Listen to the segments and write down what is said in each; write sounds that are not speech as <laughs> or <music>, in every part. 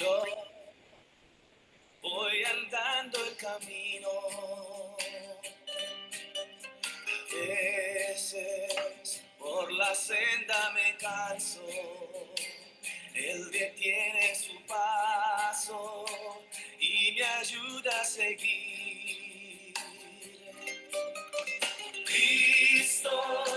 Yo voy andando el camino. A veces por la senda me canso. Él detiene su paso y me ayuda a seguir. Cristo.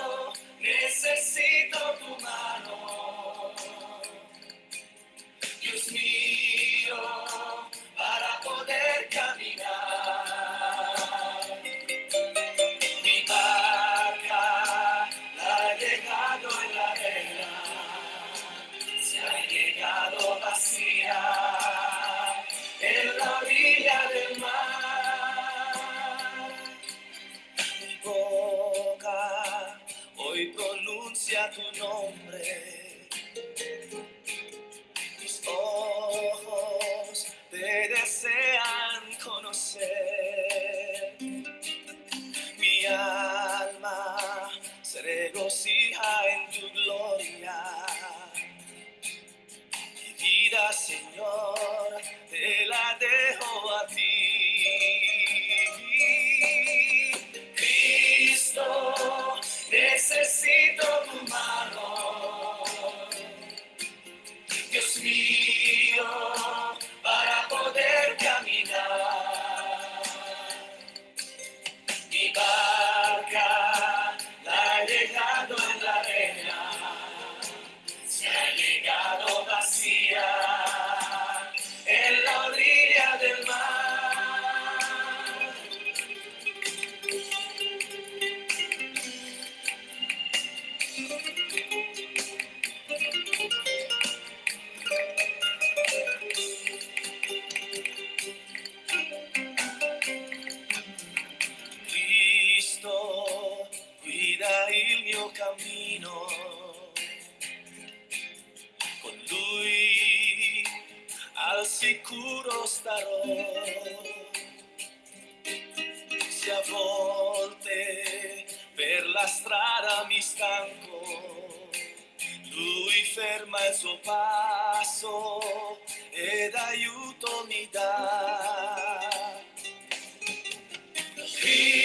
anzi a volte per la strada mi stanco. Lui ferma il suo passo ed aiuto mi dà. Sì.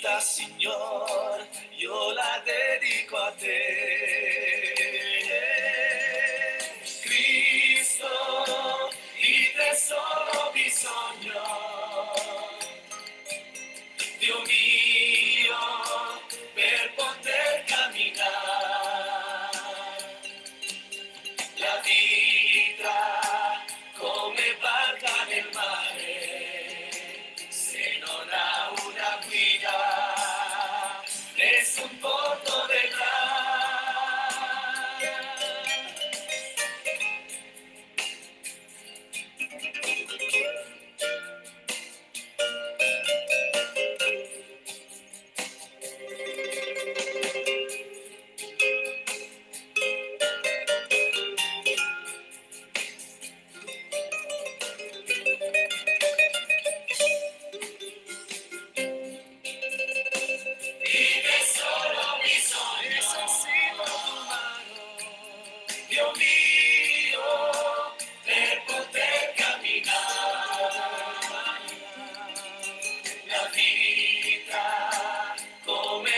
vida, Señor, yo la dedico a ti.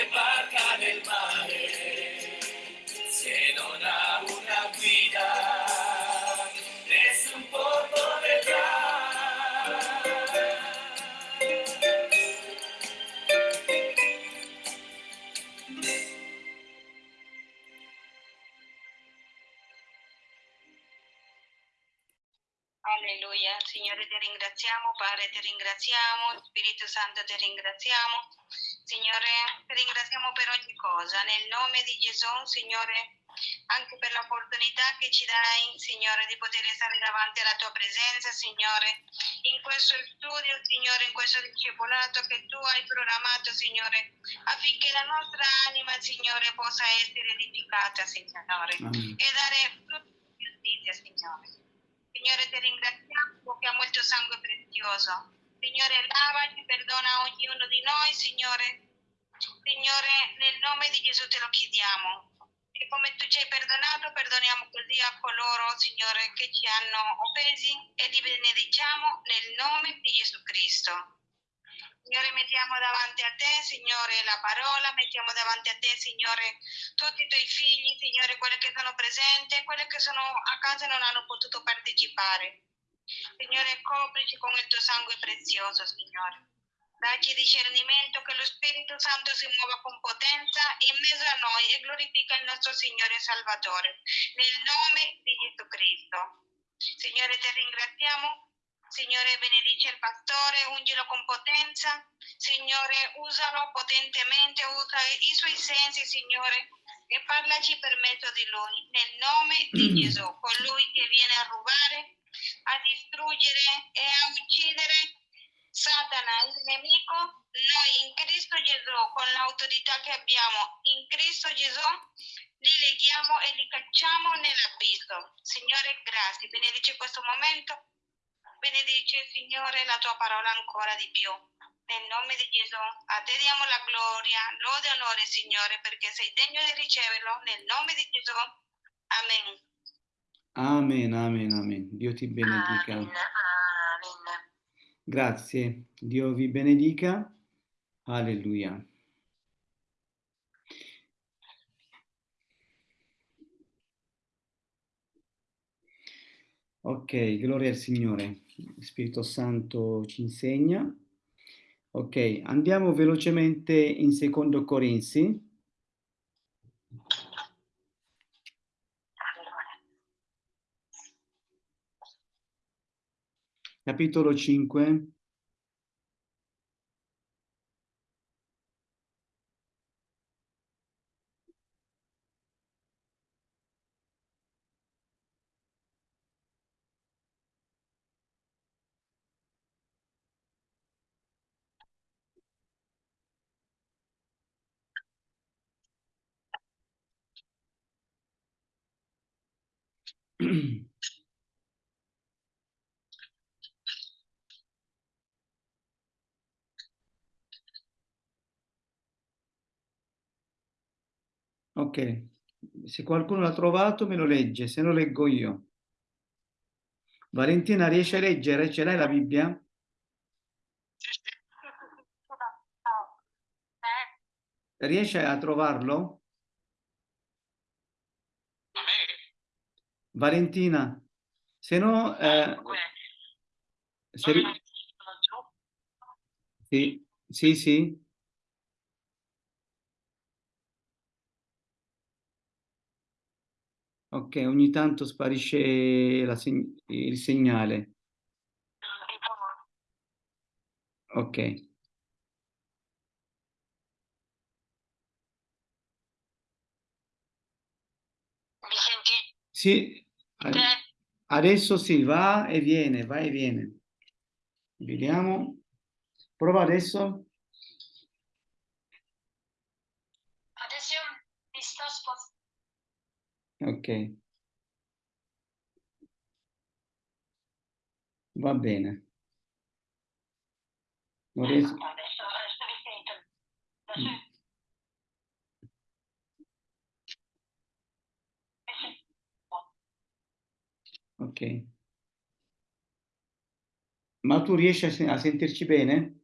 come barca nel mare, se non ha una guida, nessun porto vedrà. Alleluia, Signore ti ringraziamo, Padre ti ringraziamo, Spirito Santo ti ringraziamo Signore, ti ringraziamo per ogni cosa. Nel nome di Gesù, Signore, anche per l'opportunità che ci dai, Signore, di poter stare davanti alla tua presenza, Signore, in questo studio, Signore, in questo discepolato che tu hai programmato, Signore, affinché la nostra anima, Signore, possa essere edificata, Signore, Amen. e dare frutto di giustizia, Signore. Signore, ti ringraziamo perché ha molto sangue prezioso. Signore, lavaci, perdona ognuno di noi, Signore. Signore, nel nome di Gesù te lo chiediamo. E come tu ci hai perdonato, perdoniamo così a coloro, Signore, che ci hanno offesi e li benediciamo nel nome di Gesù Cristo. Signore, mettiamo davanti a te, Signore, la parola, mettiamo davanti a te, Signore, tutti i tuoi figli, Signore, quelli che sono presenti quelli che sono a casa e non hanno potuto partecipare. Signore, coprici con il tuo sangue prezioso, Signore. Dacci discernimento che lo Spirito Santo si muova con potenza in mezzo a noi e glorifica il nostro Signore e Salvatore. Nel nome di Gesù Cristo. Signore, ti ringraziamo. Signore, benedice il pastore, ungilo con potenza. Signore, usalo potentemente, usa i suoi sensi, Signore, e parlaci per mezzo di lui. Nel nome di <clears throat> Gesù, colui che viene a rubare, a distruggere e a uccidere Satana, il nemico, noi in Cristo Gesù, con l'autorità che abbiamo in Cristo Gesù, li leghiamo e li cacciamo nell'abisso. Signore, grazie. Benedice questo momento. Benedice, Signore, la tua parola ancora di più. Nel nome di Gesù, a te diamo la gloria, lode e onore, Signore, perché sei degno di riceverlo. Nel nome di Gesù. Amen. Amen, amen, amen. Dio ti benedica. Amen. Amen. Grazie. Dio vi benedica. Alleluia. Ok, gloria al Signore. Spirito Santo ci insegna. Ok, andiamo velocemente in secondo Corinzi. Capitolo 5. <clears throat> Ok, se qualcuno l'ha trovato me lo legge, se no leggo io. Valentina, riesci a leggere? Ce l'hai la Bibbia? Riesci a trovarlo? Valentina, se no... eh, se ri- Sì, sì, sì. Ok, ogni tanto sparisce seg- il segnale. Ok. Mi senti? Sì, adesso sì, va e viene, va e viene. Vediamo. Prova. Adesso io mi sto spostando. Ok. Va bene. Adesso, sento. Adesso Ok. Ma tu riesci a, sen- a sentirci bene?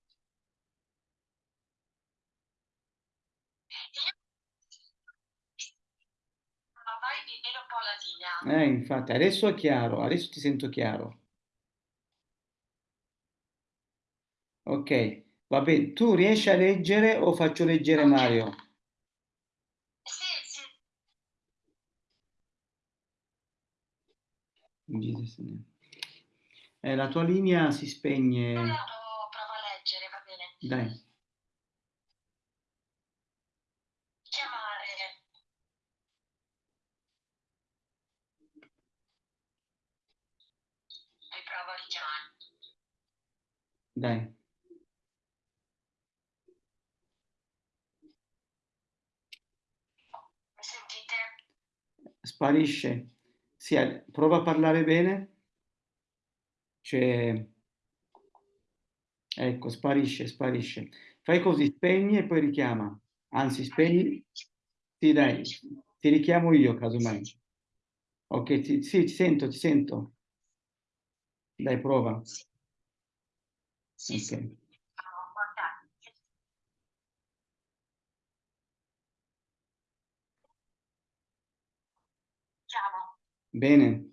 Ma vai di meno un po' la linea. Eh, infatti, adesso è chiaro, adesso ti sento chiaro. Ok, va bene. Tu riesci a leggere o faccio leggere Mario? Sì. Eh, la tua linea si spegne. Lo provo a leggere, va bene. Dai. Dai. Mi sentite? Sparisce. Sì, prova a parlare bene. Cioè... Ecco, sparisce, sparisce. Fai così, spegni e poi richiama. Anzi, spegni. Sì, dai, ti richiamo io, casomai. Ok, ti, sì, ti sento, ti sento. Dai, prova. Sì, sì. Chiamo. Bene.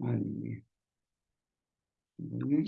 Alleluia. Bene.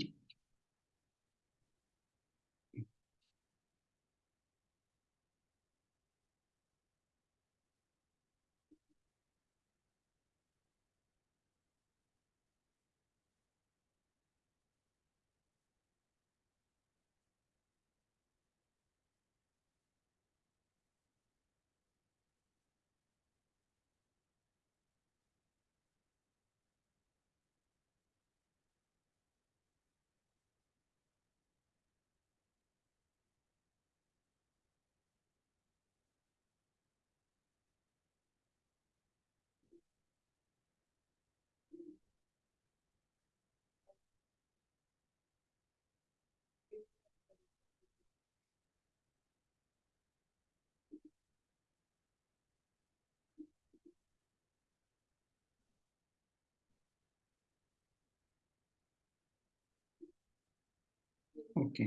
Ok.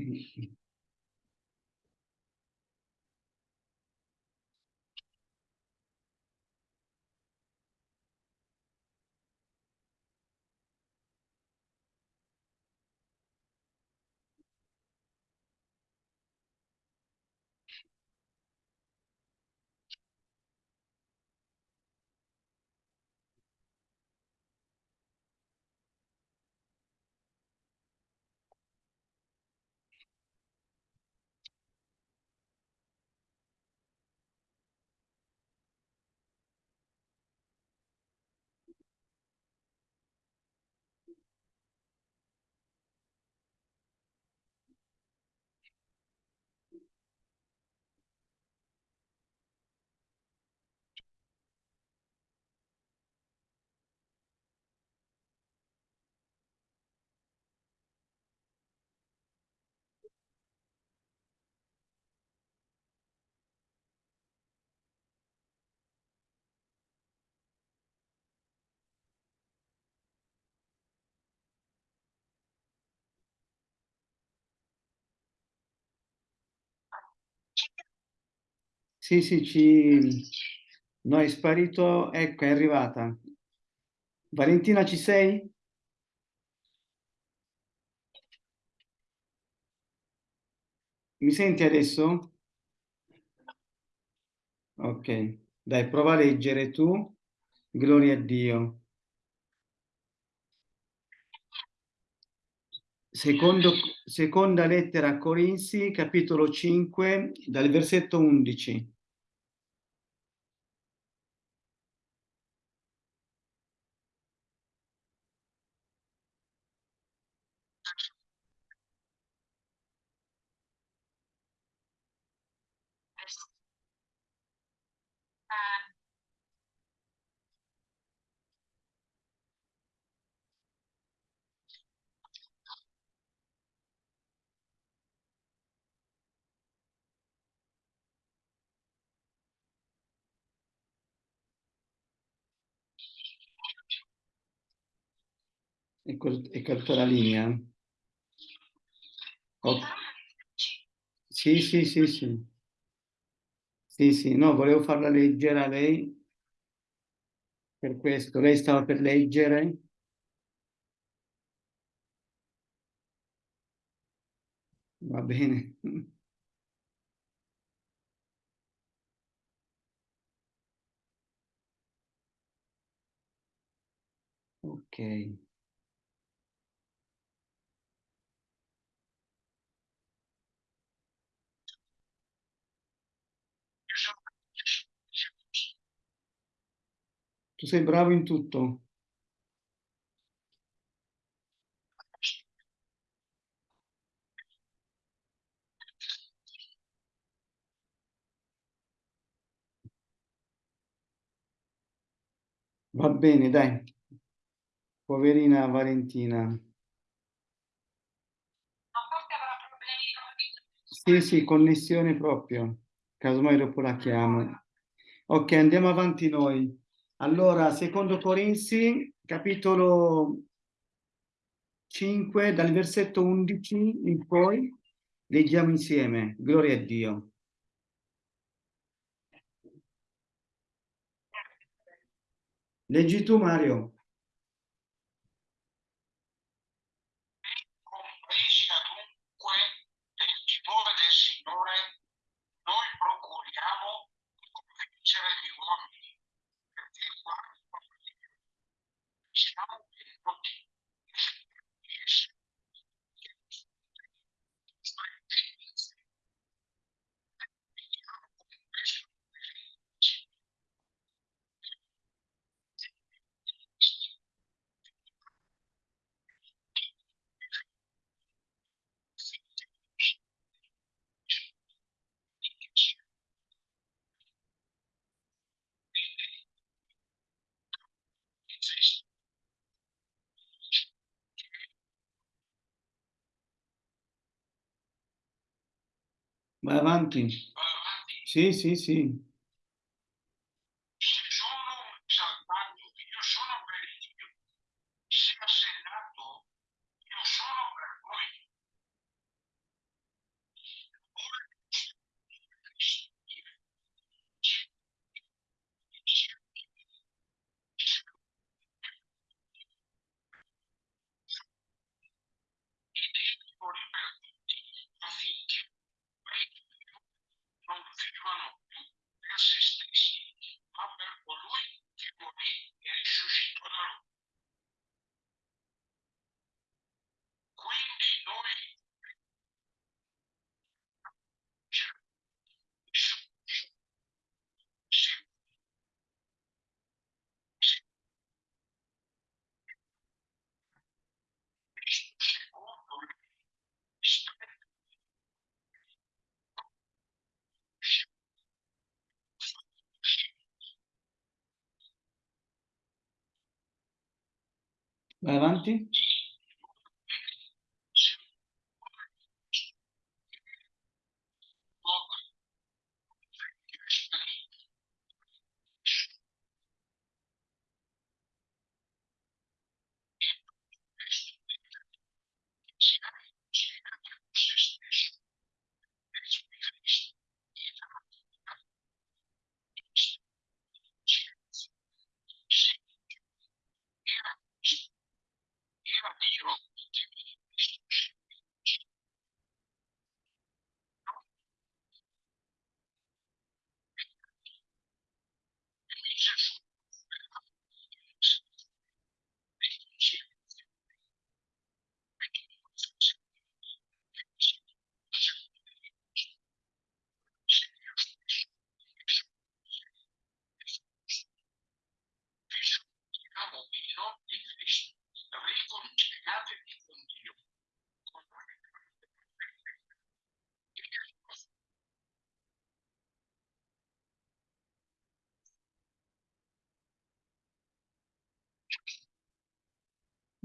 Sì, sì, ci... No, è sparito. Ecco, è arrivata. Valentina, ci sei? Mi senti adesso? Ok, dai, prova a leggere tu. Gloria a Dio. Secondo, seconda lettera a Corinzi, capitolo 5, dal versetto 11. e cortò la linea. Oh. Sì, sì, sì, sì. Sì, sì, no, volevo farla leggere a lei per questo. Lei stava per leggere? Va bene. Ok. Tu sei bravo in tutto. Va bene, dai. Poverina Valentina. Sì, sì, connessione proprio. Casomai dopo la chiamo. Ok, andiamo avanti noi. Allora, secondo Corinzi, capitolo 5, dal versetto 11 in poi, leggiamo insieme. Gloria a Dio. Leggi tu, Mario. compresi adunque del timore del Signore, noi procuriamo di convincere gli uomini, perché quando siamo venuti di essere Vai avanti. Sì, sì, sì.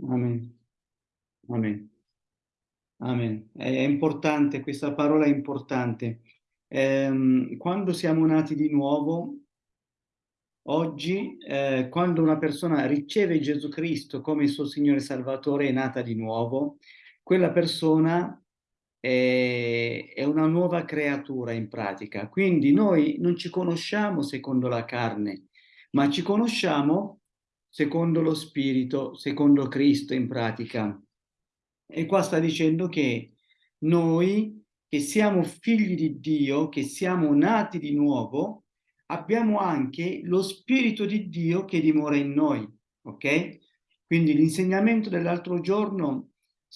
Amen. Amen. Amen. È importante, questa parola è importante. Ehm, quando siamo nati di nuovo, oggi, eh, quando una persona riceve Gesù Cristo come il suo Signore Salvatore, è nata di nuovo, quella persona è, è una nuova creatura in pratica. Quindi noi non ci conosciamo secondo la carne, ma ci conosciamo secondo lo Spirito, secondo Cristo in pratica. E qua sta dicendo che noi, che siamo figli di Dio, che siamo nati di nuovo, abbiamo anche lo Spirito di Dio che dimora in noi, ok? Quindi l'insegnamento dell'altro giorno,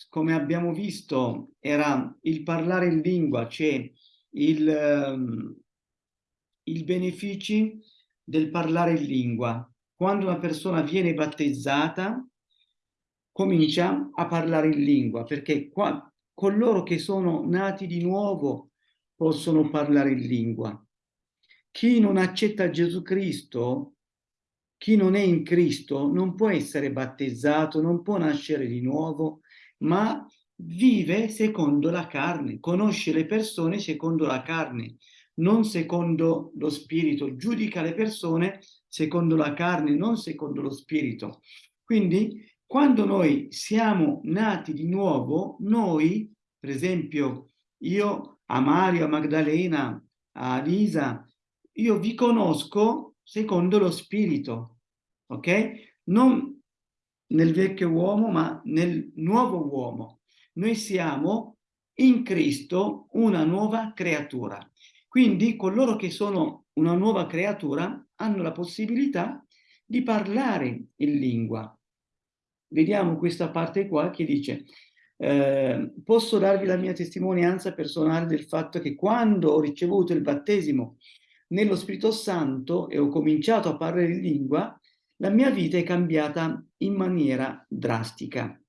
come abbiamo visto, era il parlare in lingua, cioè il, ehm, i benefici del parlare in lingua. Quando una persona viene battezzata, comincia a parlare in lingua, perché qua, coloro che sono nati di nuovo possono parlare in lingua. Chi non accetta Gesù Cristo, chi non è in Cristo, non può essere battezzato, non può nascere di nuovo, ma vive secondo la carne, conosce le persone secondo la carne, non secondo lo spirito, giudica le persone secondo la carne, non secondo lo spirito. Quindi quando noi siamo nati di nuovo, noi, per esempio, io a Mario, a Magdalena, a Lisa, io vi conosco secondo lo spirito, ok? Non nel vecchio uomo, ma nel nuovo uomo. Noi siamo in Cristo una nuova creatura. Quindi coloro che sono una nuova creatura hanno la possibilità di parlare in lingua vediamo questa parte qua che dice eh, posso darvi la mia testimonianza personale del fatto che quando ho ricevuto il battesimo nello Spirito Santo e ho cominciato a parlare in lingua, la mia vita è cambiata in maniera drastica.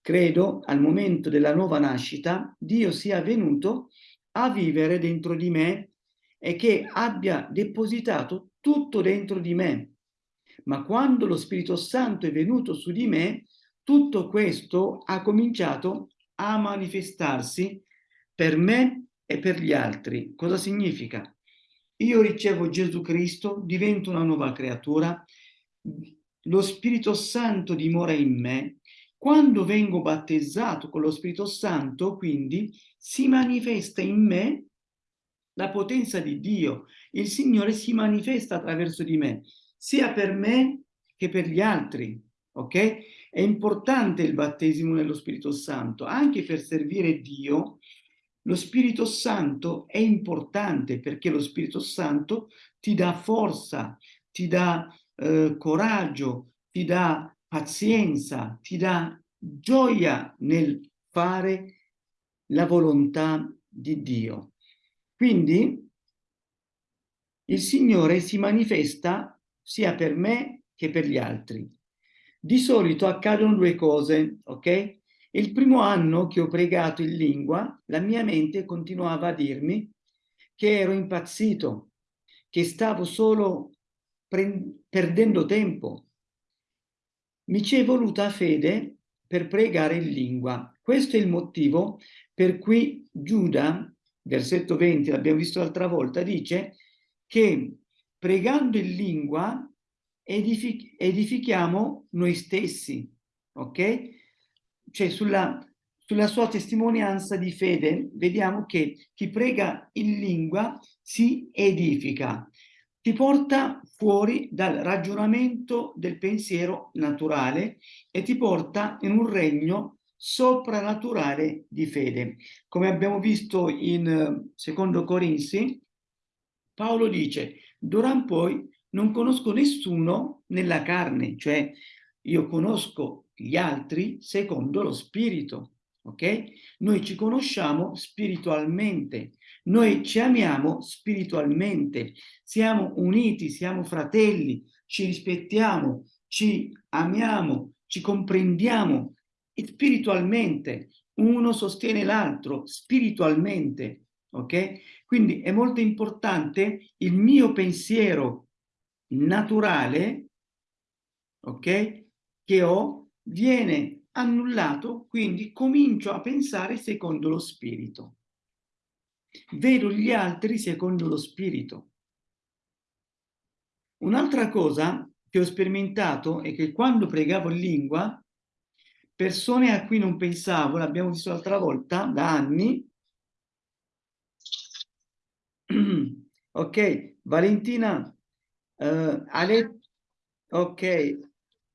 Credo al momento della nuova nascita Dio sia venuto a vivere dentro di me e che abbia depositato tutto dentro di me, ma quando lo Spirito Santo è venuto su di me, tutto questo ha cominciato a manifestarsi per me e per gli altri. Cosa significa? Io ricevo Gesù Cristo, divento una nuova creatura, lo Spirito Santo dimora in me, quando vengo battezzato con lo Spirito Santo, quindi, si manifesta in me la potenza di Dio. Il Signore si manifesta attraverso di me sia per me che per gli altri, ok? È importante il battesimo nello Spirito Santo, anche per servire Dio. Lo Spirito Santo è importante perché lo Spirito Santo ti dà forza, ti dà eh, coraggio, ti dà pazienza, ti dà gioia nel fare la volontà di Dio. Quindi il Signore si manifesta sia per me che per gli altri. Di solito accadono due cose, ok? Il primo anno che ho pregato in lingua, la mia mente continuava a dirmi che ero impazzito, che stavo solo perdendo tempo. Mi ci è voluta fede per pregare in lingua. Questo è il motivo per cui Giuda, versetto 20, l'abbiamo visto l'altra volta, dice che pregando in lingua edific edifichiamo noi stessi, ok? Cioè sulla, sulla sua testimonianza di fede vediamo che chi prega in lingua si edifica, ti porta fuori dal ragionamento del pensiero naturale e ti porta in un regno soprannaturale di fede. Come abbiamo visto in eh, secondo Corinzi, Paolo dice D'ora poi non conosco nessuno nella carne, cioè io conosco gli altri secondo lo spirito, ok? Noi ci conosciamo spiritualmente, noi ci amiamo spiritualmente, siamo uniti, siamo fratelli, ci rispettiamo, ci amiamo, ci comprendiamo spiritualmente, uno sostiene l'altro spiritualmente, ok? Quindi è molto importante il mio pensiero naturale, ok? Che ho, viene annullato, quindi comincio a pensare secondo lo spirito. Vedo gli altri secondo lo spirito. Un'altra cosa che ho sperimentato è che quando pregavo in lingua, persone a cui non pensavo, l'abbiamo visto l'altra volta, da anni, <clears throat> ok, Valentina, uh, ha letto, ok,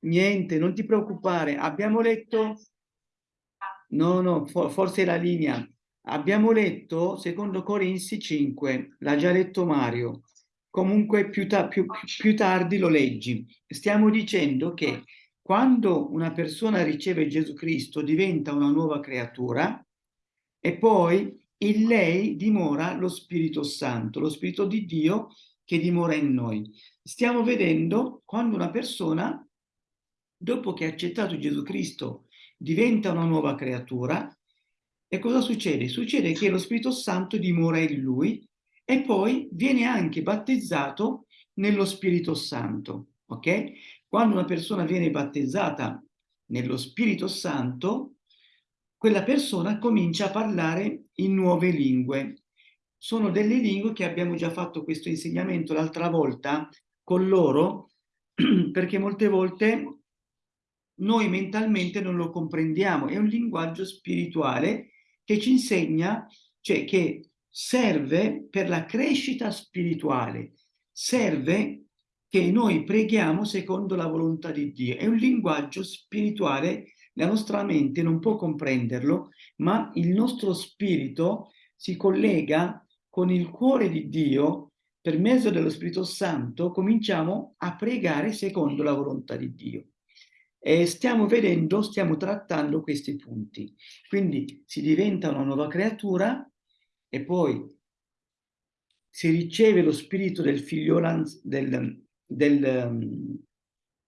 niente, non ti preoccupare, abbiamo letto, no, no, for forse la linea, abbiamo letto secondo Corinzi 5, l'ha già letto Mario, comunque più, ta più, più tardi lo leggi, stiamo dicendo che quando una persona riceve Gesù Cristo diventa una nuova creatura e poi in lei dimora lo Spirito Santo, lo Spirito di Dio che dimora in noi. Stiamo vedendo quando una persona, dopo che ha accettato Gesù Cristo, diventa una nuova creatura, e cosa succede? Succede che lo Spirito Santo dimora in lui e poi viene anche battezzato nello Spirito Santo, ok? Quando una persona viene battezzata nello Spirito Santo, quella persona comincia a parlare in nuove lingue. Sono delle lingue che abbiamo già fatto questo insegnamento l'altra volta con loro, <clears throat> perché molte volte noi mentalmente non lo comprendiamo. È un linguaggio spirituale che ci insegna, cioè che serve per la crescita spirituale, serve che noi preghiamo secondo la volontà di Dio. È un linguaggio spirituale, la nostra mente non può comprenderlo, ma il nostro spirito si collega con il cuore di Dio per mezzo dello Spirito Santo cominciamo a pregare secondo la volontà di Dio. E stiamo vedendo, stiamo trattando questi punti. Quindi si diventa una nuova creatura e poi si riceve lo spirito del figlio, del, del,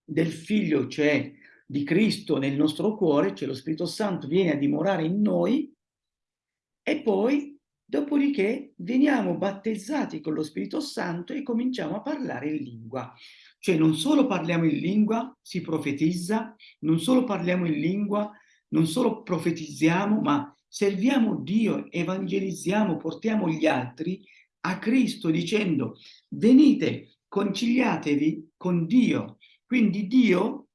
del figlio, cioè di Cristo nel nostro cuore, cioè lo Spirito Santo viene a dimorare in noi e poi Dopodiché veniamo battezzati con lo Spirito Santo e cominciamo a parlare in lingua. Cioè non solo parliamo in lingua, si profetizza, non solo parliamo in lingua, non solo profetizziamo, ma serviamo Dio, evangelizziamo, portiamo gli altri a Cristo dicendo venite, conciliatevi con Dio. Quindi Dio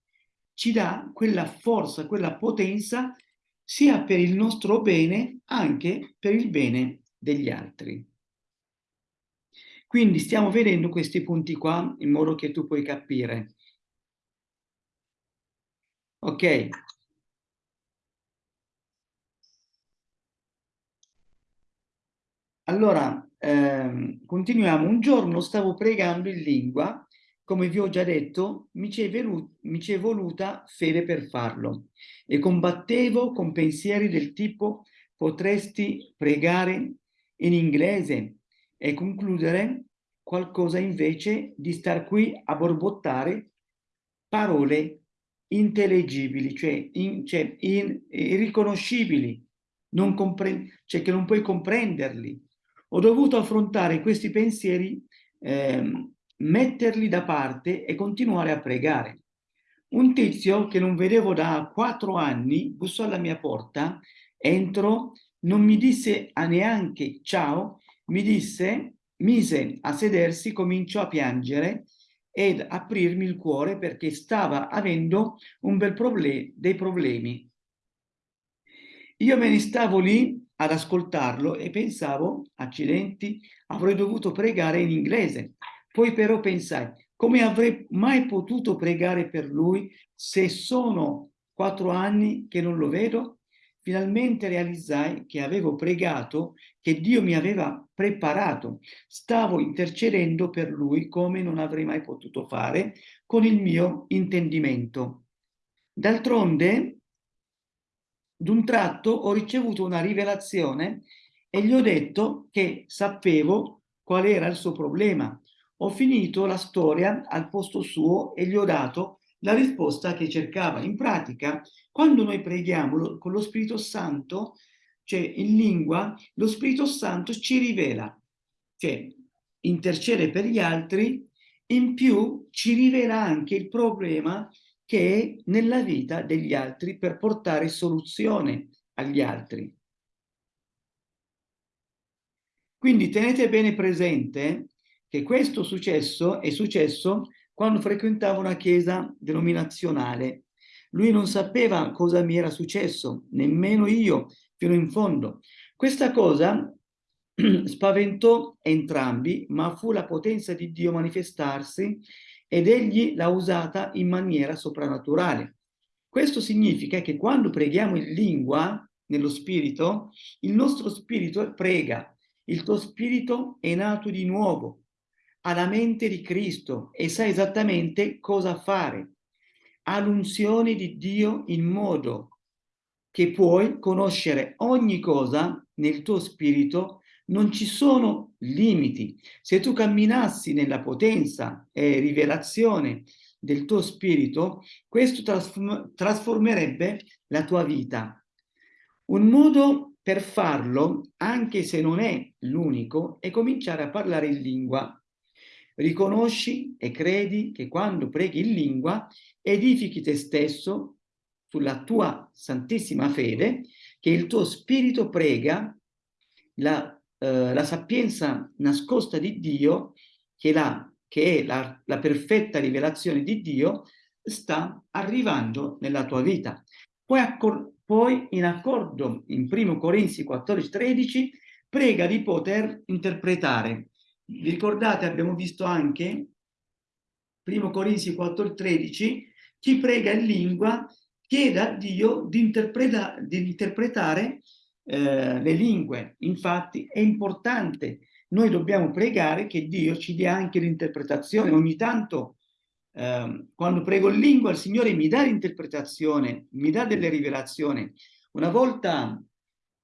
ci dà quella forza, quella potenza sia per il nostro bene, anche per il bene degli altri. Quindi stiamo vedendo questi punti qua in modo che tu puoi capire. Ok. Allora, ehm, continuiamo. Un giorno stavo pregando in lingua, come vi ho già detto, mi ci è voluta fede per farlo e combattevo con pensieri del tipo potresti pregare in inglese e concludere qualcosa invece di star qui a borbottare parole intellegibili, cioè, in, cioè in, irriconoscibili, non cioè che non puoi comprenderli. Ho dovuto affrontare questi pensieri, eh, metterli da parte e continuare a pregare. Un tizio che non vedevo da quattro anni bussò alla mia porta, entro non mi disse a neanche ciao, mi disse, mise a sedersi, cominciò a piangere ed aprirmi il cuore perché stava avendo un bel problema, dei problemi. Io me ne stavo lì ad ascoltarlo e pensavo, accidenti, avrei dovuto pregare in inglese. Poi però pensai, come avrei mai potuto pregare per lui se sono quattro anni che non lo vedo? finalmente realizzai che avevo pregato, che Dio mi aveva preparato. Stavo intercedendo per lui come non avrei mai potuto fare con il mio intendimento. D'altronde, d'un tratto ho ricevuto una rivelazione e gli ho detto che sapevo qual era il suo problema. Ho finito la storia al posto suo e gli ho dato la risposta che cercava. In pratica, quando noi preghiamo con lo Spirito Santo, cioè in lingua, lo Spirito Santo ci rivela, cioè intercede per gli altri, in più ci rivela anche il problema che è nella vita degli altri per portare soluzione agli altri. Quindi tenete bene presente che questo successo è successo quando frequentavo una chiesa denominazionale. Lui non sapeva cosa mi era successo, nemmeno io, fino in fondo. Questa cosa <clears throat> spaventò entrambi, ma fu la potenza di Dio manifestarsi ed egli l'ha usata in maniera soprannaturale. Questo significa che quando preghiamo in lingua, nello spirito, il nostro spirito prega, il tuo spirito è nato di nuovo, ha la mente di Cristo e sa esattamente cosa fare. all'unzione di Dio in modo che puoi conoscere ogni cosa nel tuo spirito, non ci sono limiti. Se tu camminassi nella potenza e rivelazione del tuo spirito, questo trasform trasformerebbe la tua vita. Un modo per farlo, anche se non è l'unico, è cominciare a parlare in lingua. Riconosci e credi che quando preghi in lingua edifichi te stesso sulla tua santissima fede, che il tuo spirito prega la, eh, la sapienza nascosta di Dio, che, la, che è la, la perfetta rivelazione di Dio, sta arrivando nella tua vita. Poi, poi in accordo in 1 Corinzi 14, 13, prega di poter interpretare. Vi ricordate, abbiamo visto anche 1 Corinzi 4, 13, chi prega in lingua chiede a Dio di, interpreta, di interpretare eh, le lingue. Infatti è importante, noi dobbiamo pregare che Dio ci dia anche l'interpretazione. Ogni tanto eh, quando prego in lingua il Signore mi dà l'interpretazione, mi dà delle rivelazioni. Una volta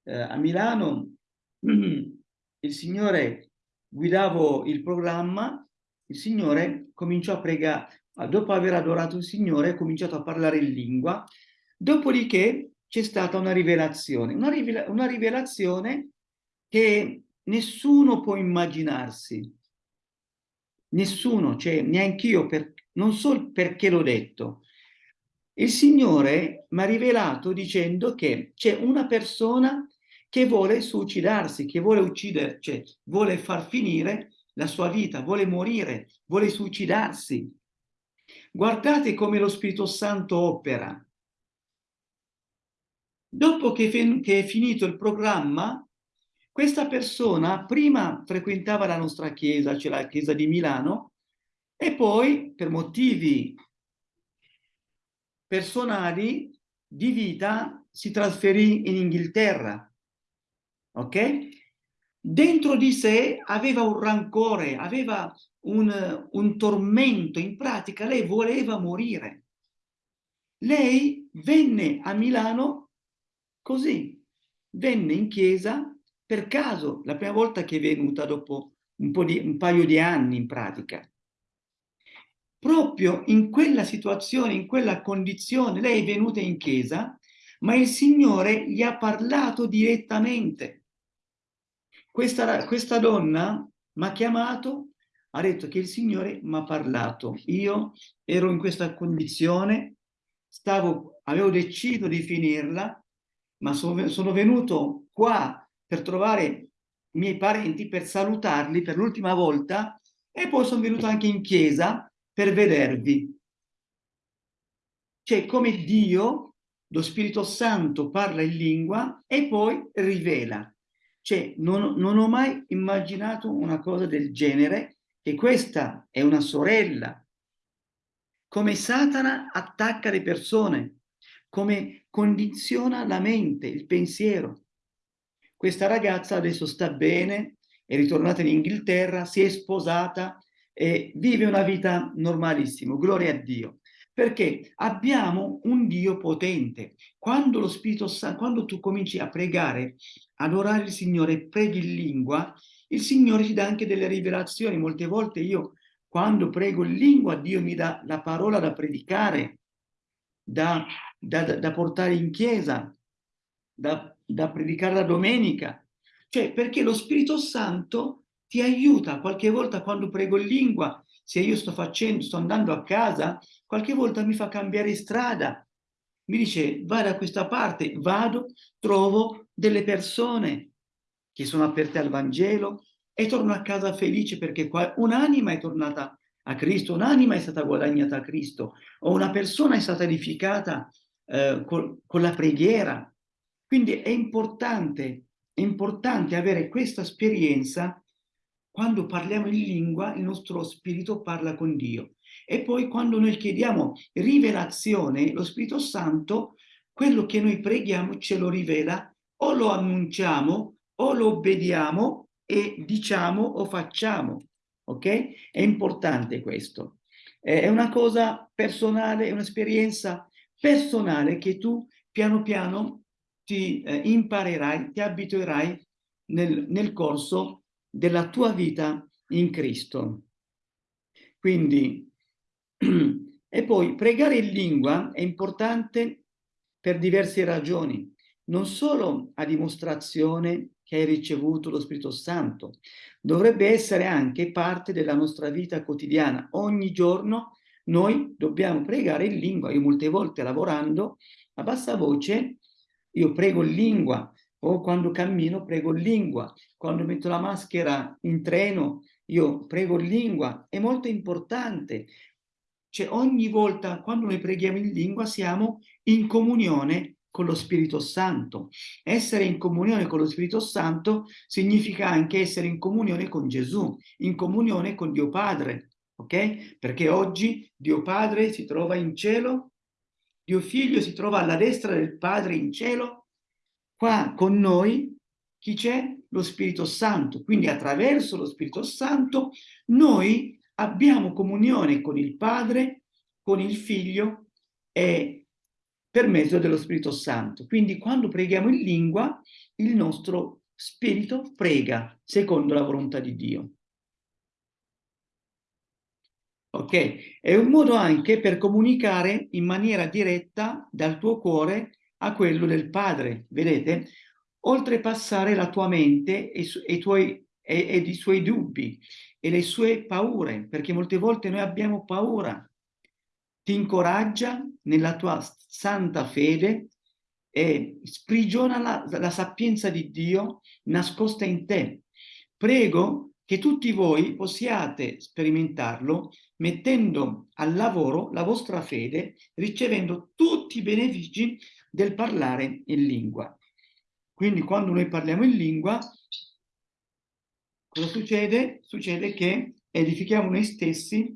eh, a Milano <clears throat> il Signore guidavo il programma, il Signore cominciò a pregare, dopo aver adorato il Signore, ha cominciato a parlare in lingua, dopodiché c'è stata una rivelazione, una, rivela una rivelazione che nessuno può immaginarsi, nessuno, cioè neanch'io, per, non so perché l'ho detto. Il Signore mi ha rivelato dicendo che c'è una persona che vuole suicidarsi, che vuole uccidere, cioè vuole far finire la sua vita, vuole morire, vuole suicidarsi. Guardate come lo Spirito Santo opera. Dopo che, che è finito il programma, questa persona prima frequentava la nostra chiesa, cioè la chiesa di Milano, e poi per motivi personali di vita si trasferì in Inghilterra. Ok? Dentro di sé aveva un rancore, aveva un, un tormento, in pratica lei voleva morire. Lei venne a Milano così, venne in chiesa per caso, la prima volta che è venuta dopo un, di, un paio di anni in pratica. Proprio in quella situazione, in quella condizione, lei è venuta in chiesa, ma il Signore gli ha parlato direttamente. Questa, questa donna mi ha chiamato ha detto che il Signore mi ha parlato. Io ero in questa condizione, stavo, avevo deciso di finirla, ma sono, venuto qua per trovare i miei parenti, per salutarli per l'ultima volta e poi sono venuto anche in chiesa per vedervi. Cioè come Dio, lo Spirito Santo parla in lingua e poi rivela. Cioè non, non ho mai immaginato una cosa del genere che questa è una sorella, come Satana attacca le persone, come condiziona la mente, il pensiero. Questa ragazza adesso sta bene, è ritornata in Inghilterra, si è sposata e vive una vita normalissima, gloria a Dio. Perché abbiamo un Dio potente. Quando lo Spirito Santo, quando tu cominci a pregare, adorare il Signore, preghi in lingua, il Signore ci dà anche delle rivelazioni. Molte volte io, quando prego in lingua, Dio mi dà la parola da predicare, da, da, da portare in chiesa, da, da predicare la domenica. Cioè, perché lo Spirito Santo ti aiuta qualche volta quando prego in lingua, se io sto facendo, sto andando a casa, qualche volta mi fa cambiare strada. Mi dice, vai da questa parte, vado, trovo delle persone che sono aperte al Vangelo e torno a casa felice perché un'anima è tornata a Cristo, un'anima è stata guadagnata a Cristo, o una persona è stata edificata eh, con, con la preghiera. Quindi è importante, è importante avere questa esperienza quando parliamo in lingua, il nostro spirito parla con Dio. E poi quando noi chiediamo rivelazione, lo Spirito Santo, quello che noi preghiamo ce lo rivela o lo annunciamo o lo obbediamo e diciamo o facciamo, ok? È importante questo. è una cosa personale, è un'esperienza personale che tu piano piano ti eh, imparerai, ti abituerai nel, nel corso della tua vita in Cristo. Quindi, <clears throat> e poi pregare in lingua è importante per diverse ragioni, non solo a dimostrazione che hai ricevuto lo Spirito Santo, dovrebbe essere anche parte della nostra vita quotidiana. Ogni giorno noi dobbiamo pregare in lingua. Io molte volte lavorando a bassa voce, io prego in lingua, o quando cammino prego in lingua, quando metto la maschera in treno io prego in lingua, è molto importante. Cioè ogni volta quando noi preghiamo in lingua siamo in comunione con lo Spirito Santo. Essere in comunione con lo Spirito Santo significa anche essere in comunione con Gesù, in comunione con Dio Padre, ok? Perché oggi Dio Padre si trova in cielo, Dio Figlio si trova alla destra del Padre in cielo, qua con noi chi c'è? Lo Spirito Santo. Quindi attraverso lo Spirito Santo noi abbiamo comunione con il Padre, con il Figlio e per mezzo dello Spirito Santo. Quindi quando preghiamo in lingua, il nostro spirito prega secondo la volontà di Dio. Ok? È un modo anche per comunicare in maniera diretta dal tuo cuore a quello del Padre. Vedete? Oltrepassare la tua mente e, e, tuoi, e, ed i suoi dubbi e le sue paure, perché molte volte noi abbiamo paura. Ti incoraggia nella tua santa fede e sprigiona la, la sapienza di Dio nascosta in te. Prego che tutti voi possiate sperimentarlo mettendo al lavoro la vostra fede, ricevendo tutti i benefici del parlare in lingua. Quindi quando noi parliamo in lingua, cosa succede? Succede che edifichiamo noi stessi,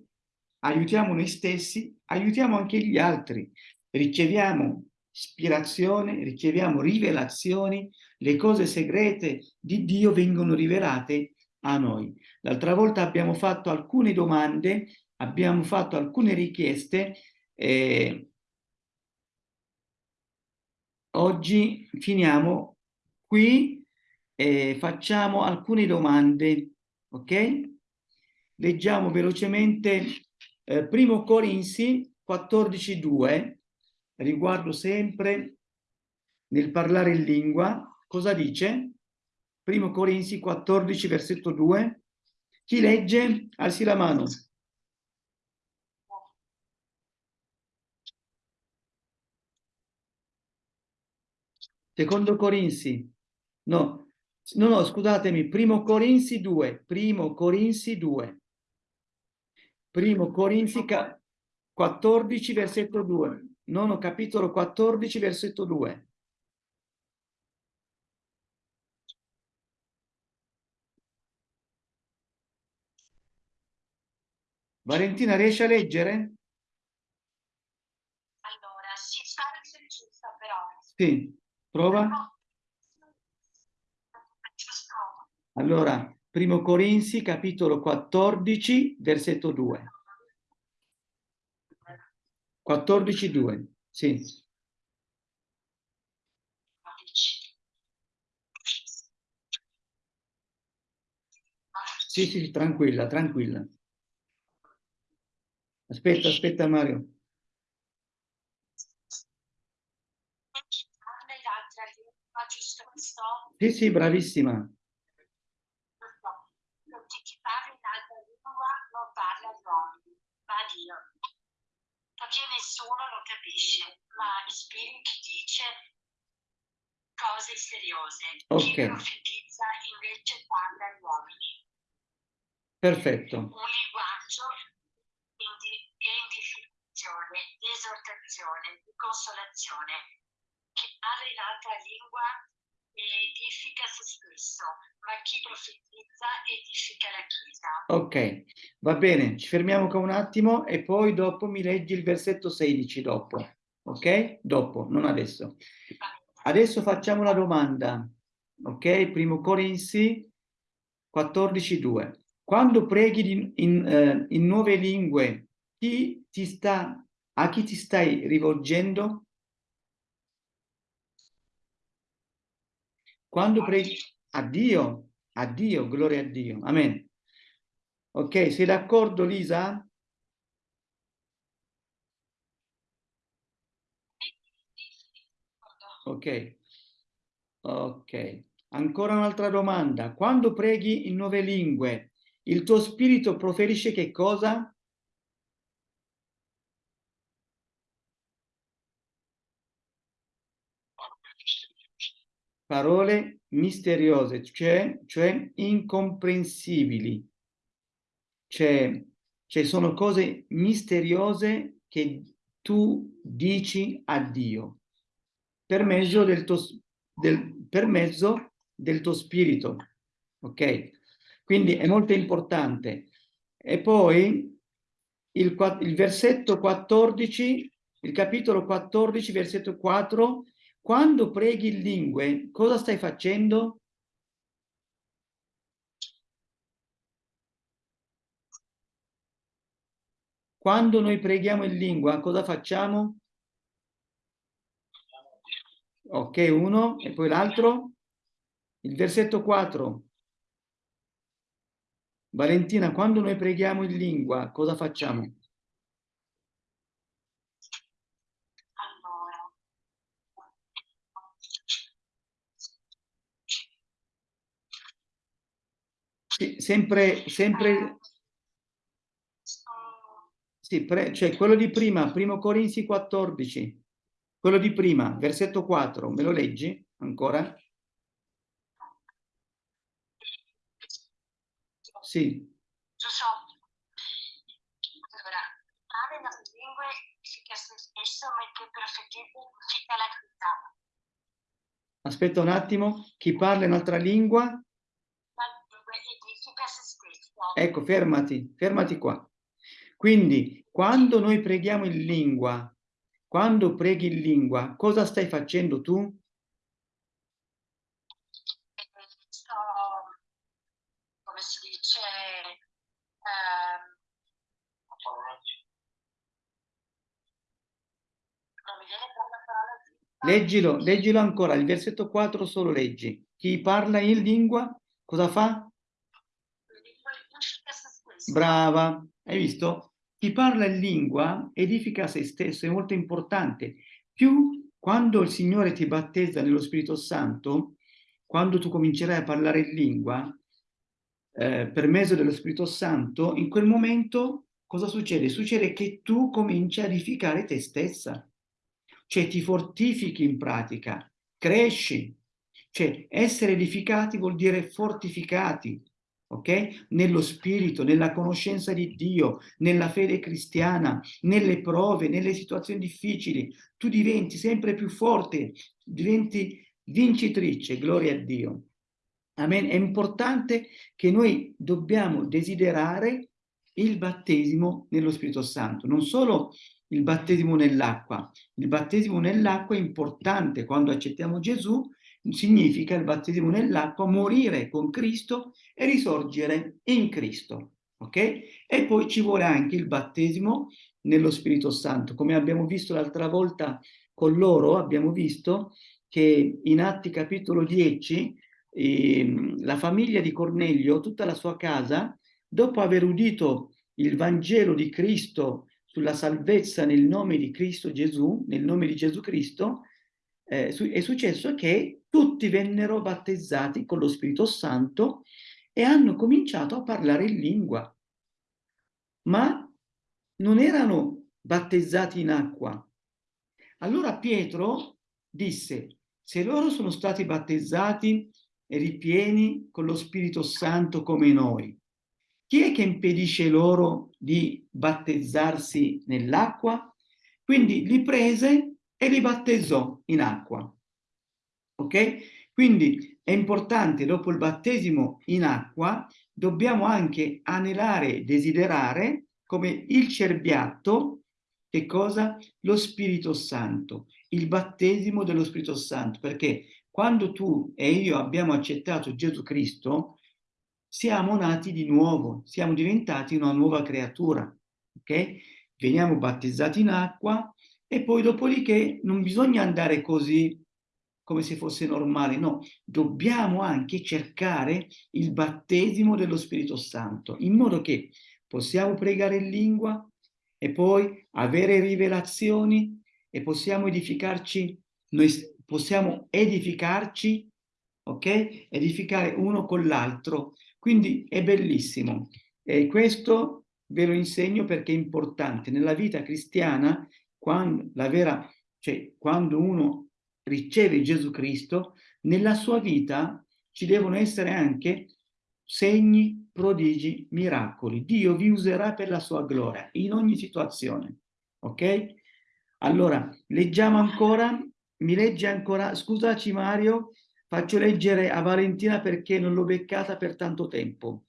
aiutiamo noi stessi, aiutiamo anche gli altri, riceviamo ispirazione, riceviamo rivelazioni, le cose segrete di Dio vengono rivelate a noi. L'altra volta abbiamo fatto alcune domande, abbiamo fatto alcune richieste, eh, oggi finiamo qui, eh, facciamo alcune domande, ok? Leggiamo velocemente eh, Primo Corinzi 14.2, riguardo sempre nel parlare in lingua, cosa dice? Primo Corinzi 14, versetto 2. Chi legge? Alzi la mano. Secondo Corinzi, no, no, no, scusatemi, primo Corinzi 2, primo Corinzi 2. Primo Corinzi 14, versetto 2. Nono capitolo 14, versetto 2. Valentina, riesci a leggere? Allora, sì, sta giusta però. Sì, prova. Allora, primo Corinzi, capitolo 14, versetto 2. 14, 2, sì. Sì, sì, tranquilla, tranquilla. Aspetta, aspetta Mario. Sì, sì, bravissima. Non chi parla in altra lingua non parla d'uomini, ma Dio. Perché nessuno lo capisce, ma Spirito dice cose seriose. Ok. Chi profetizza invece parla agli uomini. Perfetto. Un linguaggio di edificazione, di esortazione, di consolazione. Chi parla in altra lingua edifica se stesso, ma chi profetizza edifica la Chiesa. Ok, va bene, ci fermiamo qua un attimo e poi dopo mi leggi il versetto 16 dopo, ok? Dopo, non adesso. Adesso facciamo la domanda, ok? Primo Corinzi 14.2. Quando preghi in, in, eh, in nuove lingue chi ti sta, a chi ti stai rivolgendo? Quando preghi a Dio, a Dio, gloria a Dio. Amen. Ok, sei d'accordo Lisa? Ok. Ok. Ancora un'altra domanda. Quando preghi in nuove lingue, il tuo spirito proferisce che cosa? Parole misteriose, cioè, cioè incomprensibili. Cioè, cioè sono cose misteriose che tu dici a Dio per mezzo del tuo, del, per mezzo del tuo spirito. Ok? Quindi è molto importante. E poi il, il versetto 14, il capitolo 14, versetto 4, quando preghi in lingue, cosa stai facendo? Quando noi preghiamo in lingua, cosa facciamo? Ok, uno, e poi l'altro? Il versetto 4. Valentina, quando noi preghiamo in lingua, cosa facciamo? Allora. Sì, sempre, sempre, sì, pre- cioè quello di prima, primo Corinzi 14, quello di prima, versetto 4, me lo leggi ancora? Sì, Giusto. Allora, parlare nelle lingue significa se stesso, significa la verità. aspetta un attimo, chi parla in un'altra lingua? La lingua edifica se stesso. Ecco, fermati, fermati qua. Quindi, quando noi preghiamo in lingua, quando preghi in lingua, cosa stai facendo tu? E sto, come si dice, ehm, non mi viene per la parola giusta. Leggilo, leggilo ancora, il versetto 4 solo leggi. Chi parla in lingua, cosa fa? Brava, hai visto? Chi parla in lingua edifica se stesso, è molto importante. Più quando il Signore ti battezza nello Spirito Santo, quando tu comincerai a parlare in lingua, eh, per mezzo dello Spirito Santo, in quel momento cosa succede? Succede che tu cominci a edificare te stessa, cioè ti fortifichi in pratica, cresci. Cioè essere edificati vuol dire fortificati, ok? Nello spirito, nella conoscenza di Dio, nella fede cristiana, nelle prove, nelle situazioni difficili. Tu diventi sempre più forte, diventi vincitrice, gloria a Dio. Amen. È importante che noi dobbiamo desiderare il battesimo nello Spirito Santo, non solo il battesimo nell'acqua. Il battesimo nell'acqua è importante quando accettiamo Gesù, significa il battesimo nell'acqua morire con Cristo e risorgere in Cristo. Ok? E poi ci vuole anche il battesimo nello Spirito Santo. Come abbiamo visto l'altra volta con loro, abbiamo visto che in Atti capitolo 10 eh, la famiglia di Cornelio, tutta la sua casa, dopo aver udito il Vangelo di Cristo sulla salvezza nel nome di Cristo Gesù, nel nome di Gesù Cristo, eh, è successo che tutti vennero battezzati con lo Spirito Santo e hanno cominciato a parlare in lingua, ma non erano battezzati in acqua. Allora Pietro disse, se loro sono stati battezzati e ripieni con lo Spirito Santo come noi, chi è che impedisce loro di battezzarsi nell'acqua? Quindi li prese e li battezzò in acqua. Ok? Quindi è importante, dopo il battesimo in acqua, dobbiamo anche anelare desiderare, come il cerbiatto, che cosa? Lo Spirito Santo, il battesimo dello Spirito Santo, perché quando tu e io abbiamo accettato Gesù Cristo, siamo nati di nuovo, siamo diventati una nuova creatura, ok? veniamo battezzati in acqua e poi dopodiché non bisogna andare così come se fosse normale, no, dobbiamo anche cercare il battesimo dello Spirito Santo, in modo che possiamo pregare in lingua e poi avere rivelazioni e possiamo edificarci, noi possiamo edificarci, ok? Edificare uno con l'altro. Quindi è bellissimo. E questo ve lo insegno perché è importante. Nella vita cristiana, quando, vera, cioè, quando uno riceve Gesù Cristo, nella sua vita ci devono essere anche segni, prodigi, miracoli. Dio vi userà per la sua gloria in ogni situazione. Ok? Allora, leggiamo ancora, mi legge ancora, scusaci Mario, faccio leggere a Valentina perché non l'ho beccata per tanto tempo.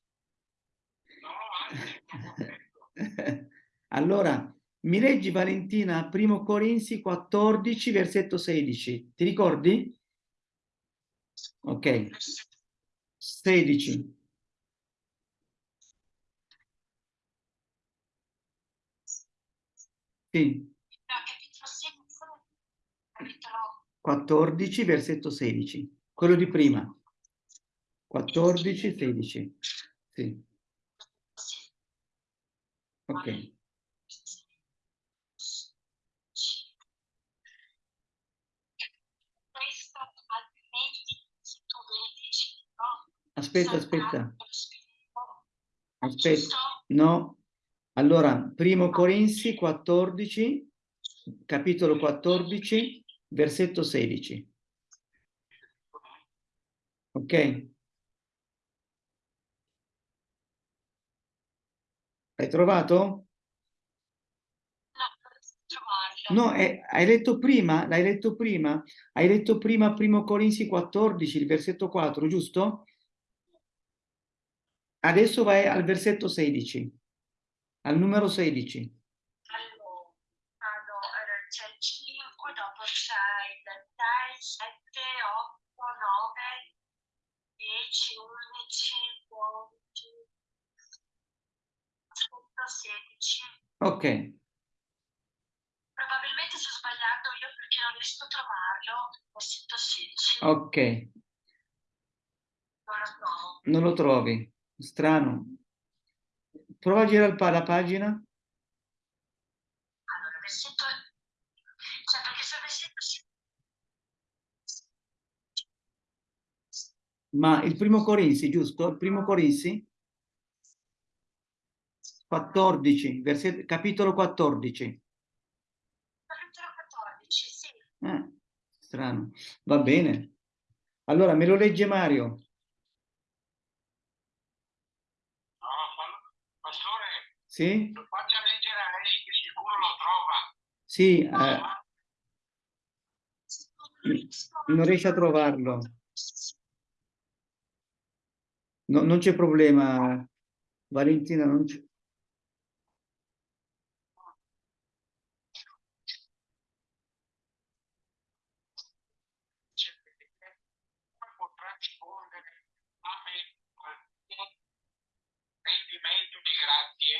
<laughs> allora, mi leggi Valentina, primo Corinzi 14, versetto 16. Ti ricordi? Ok. 16. Sì. 14, versetto 16. Quello di prima. 14, 16. Sì. Ok. Aspetta, aspetta. Aspetta. No. Allora, primo Corinzi 14, capitolo 14, versetto 16. Ok? Hai trovato? No, eh, hai letto prima, l'hai letto prima, hai letto prima primo Corinzi 14, il versetto 4, giusto? Adesso vai al versetto 16, al numero 16. Allora, allora c'è il 5, dopo c'è il 6, 7, 8, 9, 10, 11, 12, 16. Ok, Probabilmente sto sbagliando io perché non riesco a trovarlo. Versetto 16. ok, Non lo trovo. non lo trovi, strano. Prova a girare la pagina. Allora, versetto... Cioè, perché se versetto. Ma il primo Corinzi, giusto? Il primo Corinzi? 14, versetto, capitolo 14. Capitolo 14, sì. Eh, strano. Va bene. Allora, me lo legge Mario. No, pa- pastore, Sì? lo faccia leggere a lei che sicuro lo trova. Sì, eh, non riesce a trovarlo. No- non c'è problema, Valentina, non c'è. Cioè, come potrà rispondere a me qualcuno rendimento di grazie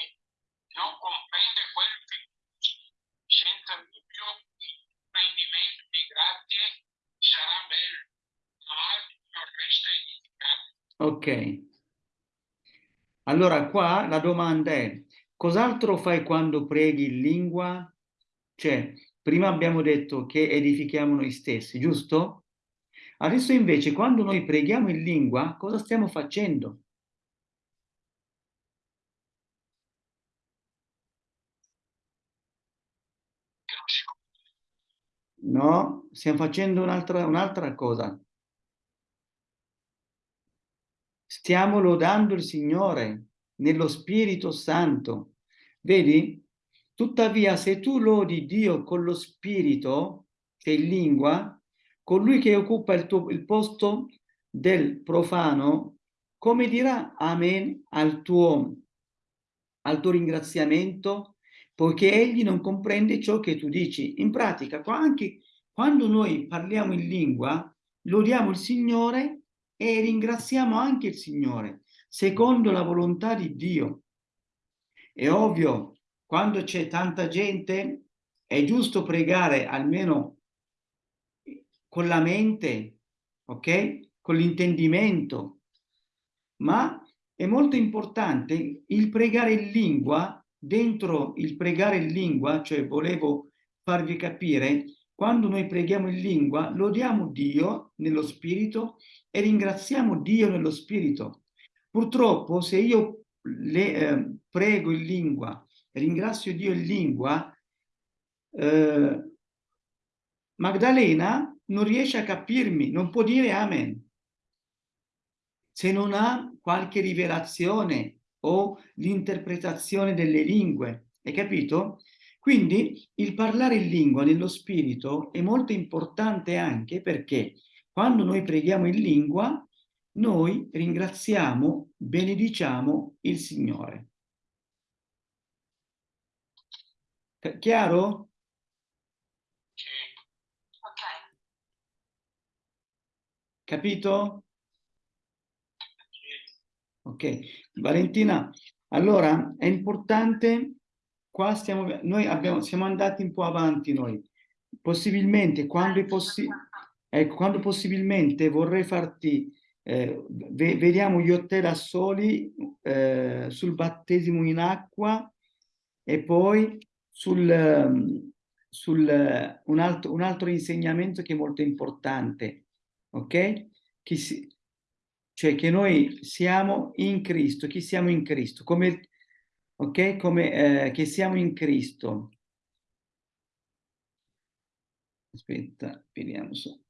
non comprende quello che dici. senza dubbio il rendimento di grazie sarà bello ma altro non resta edificato Ok. Allora, qua la domanda è, cos'altro fai quando preghi in lingua? Cioè, prima abbiamo detto che edifichiamo noi stessi, giusto? Adesso invece, quando noi preghiamo in lingua, cosa stiamo facendo? No, stiamo facendo un'altra un'altra cosa. Stiamo lodando il Signore nello Spirito Santo. Vedi? Tuttavia, se tu lodi Dio con lo Spirito, che è in lingua, colui che occupa il, tuo, il posto del profano, come dirà Amen al tuo, al tuo ringraziamento? Poiché egli non comprende ciò che tu dici. In pratica, anche quando noi parliamo in lingua, lodiamo il Signore e ringraziamo anche il Signore, secondo la volontà di Dio. È ovvio, quando c'è tanta gente è giusto pregare almeno con la mente, ok? Con l'intendimento, ma è molto importante il pregare in lingua, dentro il pregare in lingua, cioè volevo farvi capire, quando noi preghiamo in lingua, lodiamo Dio nello spirito e ringraziamo Dio nello spirito. Purtroppo se io le, eh, prego in lingua, ringrazio Dio in lingua, eh, Magdalena non riesce a capirmi, non può dire amen. Se non ha qualche rivelazione o l'interpretazione delle lingue, hai capito? Quindi il parlare in lingua nello spirito è molto importante anche perché quando noi preghiamo in lingua noi ringraziamo, benediciamo il Signore. Chiaro? Ok. Capito? Ok. Valentina, allora è importante, qua stiamo, noi abbiamo, siamo andati un po' avanti noi, possibilmente quando è possibile, ecco, quando possibilmente vorrei farti, eh, ve vediamo io te da soli eh, sul battesimo in acqua e poi sul, ehm, sul un, altro, un altro insegnamento che è molto importante, ok? Che si, cioè che noi siamo in Cristo, chi siamo in Cristo, come, ok? Come eh, che siamo in Cristo. Aspetta, vediamo su.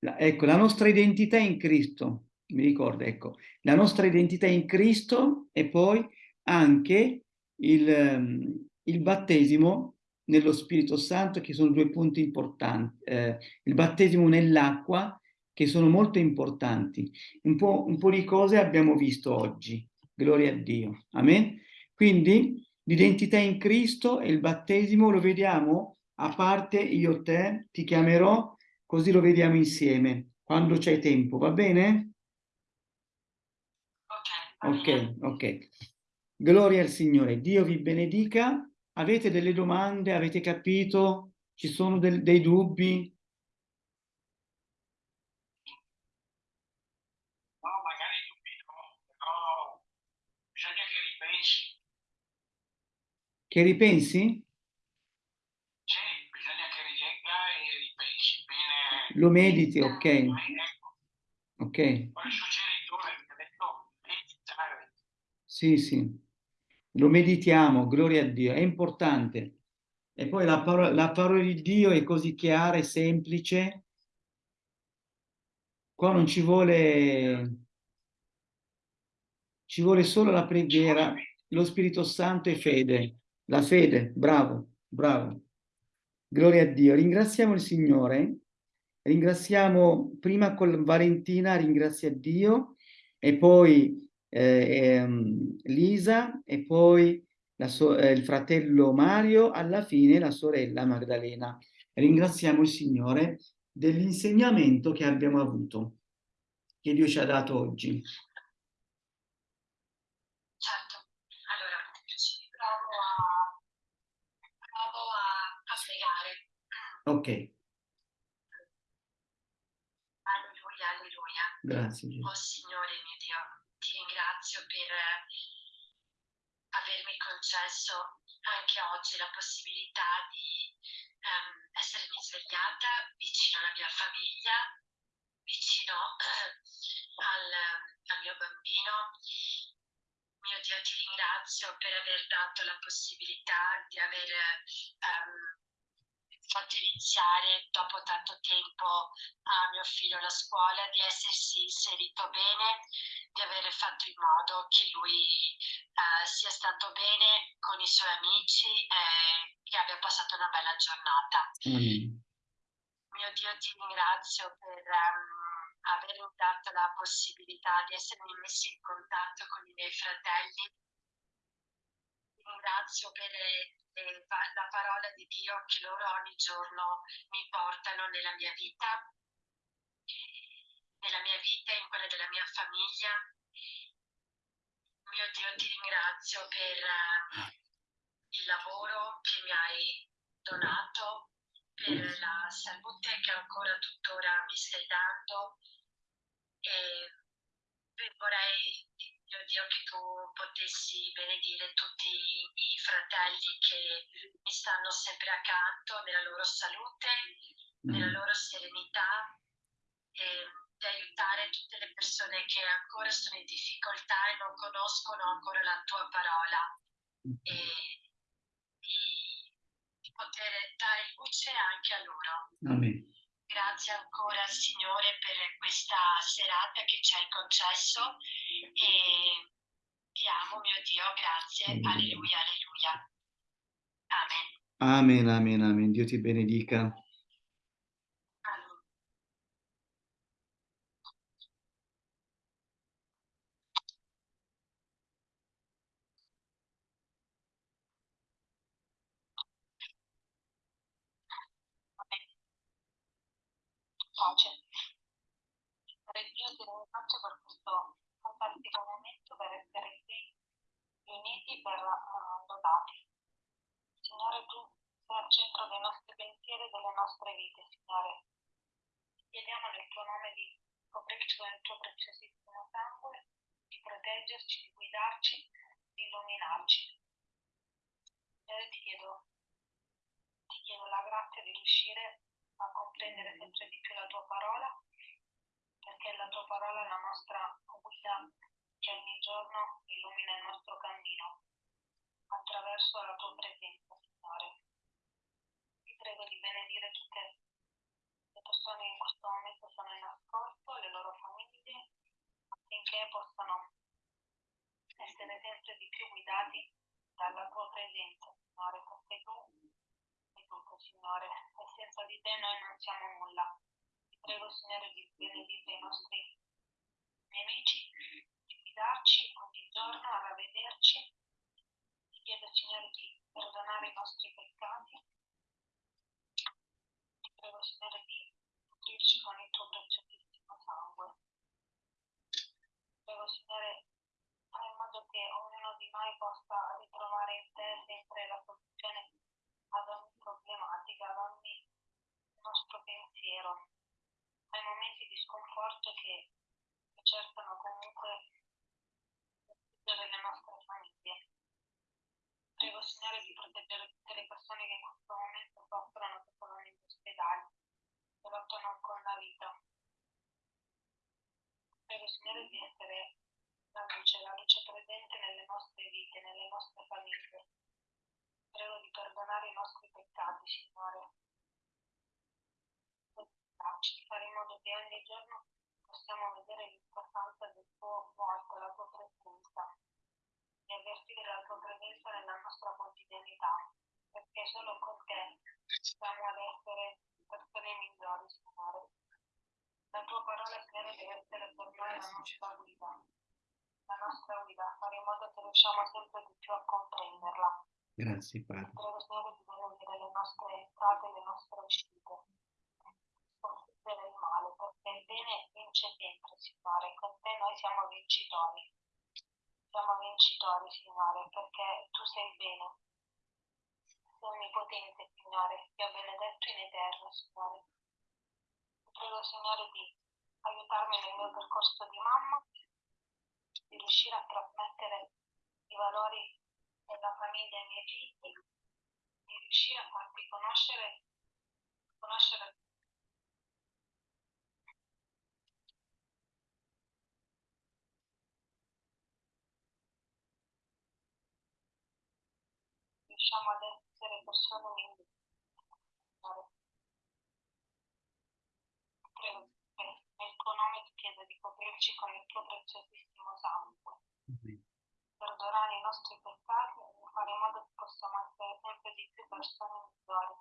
La, ecco, la nostra identità è in Cristo, mi ricordo, ecco, la nostra identità è in Cristo e poi anche il, ehm, il battesimo nello Spirito Santo, che sono due punti importanti. Eh, il battesimo nell'acqua, che sono molto importanti. Un po', un po' di cose abbiamo visto oggi. Gloria a Dio. Amen. Quindi l'identità in Cristo e il battesimo lo vediamo a parte io te, ti chiamerò, così lo vediamo insieme, quando c'è tempo, va bene? Ok, ok. Gloria al Signore. Dio vi benedica. Avete delle domande? Avete capito? Ci sono del, dei dubbi? No, magari dubbi no, però bisogna che ripensi. Che ripensi? Sì, bisogna che rilegga e ripensi bene. Lo mediti, ok. Ok. poi ha detto meditare. Sì, sì. Lo meditiamo, gloria a Dio. È importante. E poi la parola, la parola di Dio è così chiara e semplice. Qua non ci vuole... Ci vuole solo la preghiera, lo Spirito Santo e fede. La fede, bravo, bravo. Gloria a Dio. Ringraziamo il Signore. Ringraziamo prima con Valentina, ringrazia Dio, e poi eh, ehm, Lisa, e poi so eh, il fratello Mario, alla fine la sorella Magdalena. Ringraziamo il Signore dell'insegnamento che abbiamo avuto, che Dio ci ha dato oggi. Certo, allora ci provo a, provo a, a pregare. Ok, Alleluia, alleluia. grazie Gesù. Oh Signore mio Dio, ti ringrazio per eh, avermi concesso anche oggi la possibilità di ehm, essermi svegliata vicino alla mia famiglia, vicino al, al mio bambino. Mio Dio, ti ringrazio per aver dato la possibilità di aver ehm, fatto iniziare dopo tanto tempo a mio figlio la scuola, di essersi inserito bene, di aver fatto in modo che lui eh, sia stato bene con i suoi amici e che abbia passato una bella giornata. Amen. Mio Dio, ti ringrazio per ehm, avermi dato la possibilità di essermi messo in contatto con i miei fratelli. Ti ringrazio per pa- la parola di Dio che loro ogni giorno mi portano nella mia vita, nella mia vita in quella della mia famiglia. Mio Dio, ti ringrazio per eh, il lavoro che mi hai donato, per la salute che ancora tuttora mi stai dando e vorrei, mio Dio, che tu potessi benedire tutti i fratelli che mi stanno sempre accanto nella loro salute, nella Mm. loro serenità e di aiutare tutte le persone che ancora sono in difficoltà e non conoscono ancora la tua parola e di, di poter dare luce anche a loro. Amen. Grazie ancora Signore per questa serata che ci hai concesso e ti amo mio Dio, grazie, Alleluia. alleluia, alleluia. Amen. Amen, amen, amen. Dio ti benedica. Amen. Pace. Signore Dio, ti ringrazio per questo fantastico momento, per essere qui riuniti per eh, lodare. Signore, tu sei al centro dei nostri pensieri e delle nostre vite, Signore. Chiediamo nel tuo nome di coprirci il tuo preziosissimo sangue, di proteggerci, di guidarci, di illuminarci. Signore, ti chiedo, ti chiedo la grazia di riuscire a comprendere sempre di più la tua parola, perché la tua parola è la nostra guida che ogni giorno illumina il nostro cammino attraverso la tua presenza, Signore. Ti prego di benedire tutte le persone che in questo momento sono in ascolto, le loro famiglie, affinché possano essere sempre di più guidati dalla tua presenza, Signore, perché tu tutto, Signore, e senza di te noi non siamo nulla. Ti prego, Signore, di benedire i nostri nemici, di guidarci ogni giorno a ravvederci. Ti chiedo, Signore, di perdonare i nostri peccati. Ti prego, Signore, di nutrirci con il tuo preziosissimo sangue. Ti prego, Signore, fai in modo che ognuno di noi possa ritrovare in te sempre la soluzione ad ogni problematica, ad ogni nostro pensiero, ai momenti di sconforto che cercano comunque di proteggere le nostre famiglie. Prego Signore di proteggere tutte le persone che in questo momento soffrono, che sono negli ospedali, che lottano con la vita. Prego Signore di essere la luce, la luce presente nelle nostre vite, nelle nostre famiglie. Prego di perdonare i nostri peccati, Signore. Di fare in modo che ogni giorno possiamo vedere l'importanza del tuo volto, la tua presenza, e avvertire la tua presenza nella nostra quotidianità, perché solo con te siamo ad essere persone migliori, Signore. La tua parola, Signore, deve essere per noi la nostra guida, la nostra guida, fare in modo che riusciamo sempre di più a comprenderla. Grazie, Padre. Le nostre entrate e le nostre uscite, sconfiggere il male, il bene vince sempre, Signore. Con te noi siamo vincitori. Siamo vincitori, Signore, perché tu sei bene. Sei onnipotente, Signore, Dio benedetto in eterno, Signore. Ti prego, Signore, di aiutarmi nel mio percorso di mamma, di riuscire a trasmettere i valori della famiglia ai miei figli, di riuscire a farti conoscere, conoscere riusciamo ad essere persone. Signore. Prego, eh, nel tuo nome ti chiedo di coprirci con il tuo preziosissimo sangue. Perdonare i nostri peccati e fare in modo che possiamo essere sempre di più persone migliori.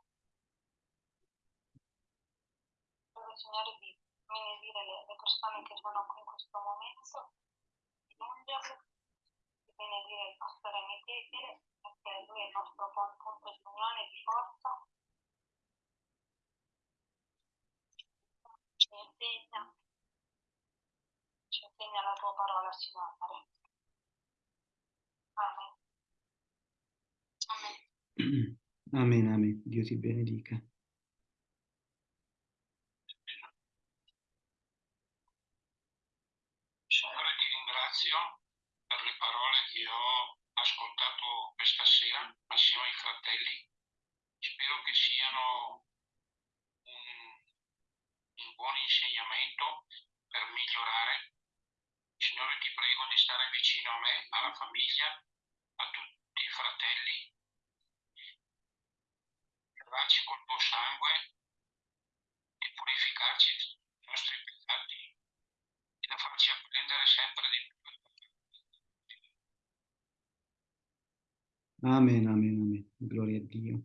Prego, Signore, di benedire le, le persone che sono qui in questo momento, di ungerle, di benedire il pastore Michele, perché lui è il nostro pon- punto di unione e di forza. Ci insegna, ci insegna la tua parola, Signore. <clears throat> Amen. Amen. Dio ti benedica. Signore, ti ringrazio per le parole che ho ascoltato questa sera assieme ai fratelli. Spero che siano un, un buon insegnamento per migliorare Signore, ti prego di stare vicino a me, alla famiglia, a tutti i fratelli, lavarci col tuo sangue, di purificarci dai nostri peccati e da farci apprendere sempre di più. Amen, amen, amen. Gloria a Dio.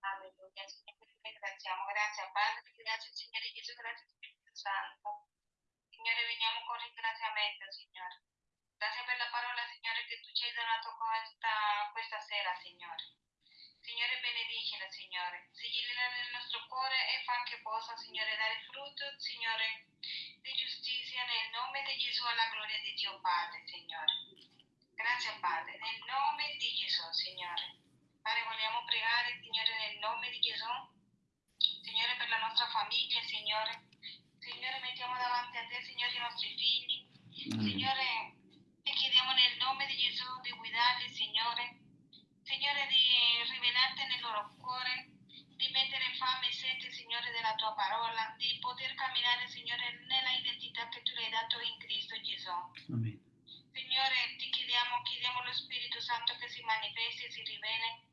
Alleluia, Signore, ti ringraziamo. Grazie Padre, grazie Signore Gesù, grazie Spirito Santo. Signore, veniamo ringraziamento, Signore. Grazie per la parola, Signore, che tu ci hai donato questa, questa sera, Signore. Signore, benedicila, Signore. Sigillila nel nostro cuore e fa che possa, Signore, dare frutto, Signore, di giustizia nel nome di Gesù alla gloria di Dio Padre, Signore. Grazie Padre, nel nome di Gesù, Signore. Padre, vogliamo pregare, Signore, nel nome di Gesù. Signore, per la nostra famiglia, Signore. Signore, mettiamo davanti a te, Signore, i nostri figli. Amen. Signore, ti chiediamo nel nome di Gesù di guidarli, Signore. Signore, di rivelarti nel loro cuore, di mettere fame e sete, Signore, della tua parola, di poter camminare, Signore, nella identità che tu le hai dato in Cristo Gesù. Amen. Signore, ti chiediamo, chiediamo lo Spirito Santo che si manifesti e si rivele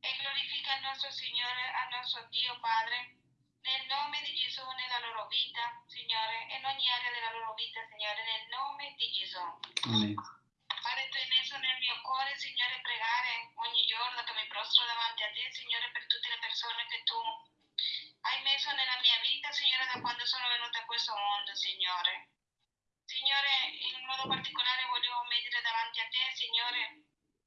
e glorifica il nostro Signore, al nostro Dio Padre, nel nome di Gesù nella loro vita, Signore, e in ogni area della loro vita, Signore, nel nome di Gesù. Amen. Padre, tu hai messo nel mio cuore, Signore, pregare ogni giorno che mi prostro davanti a te, Signore, per tutte le persone che tu hai messo nella mia vita, Signore, da quando sono venuta a questo mondo, Signore. Signore, in modo particolare voglio mettere davanti a te, Signore,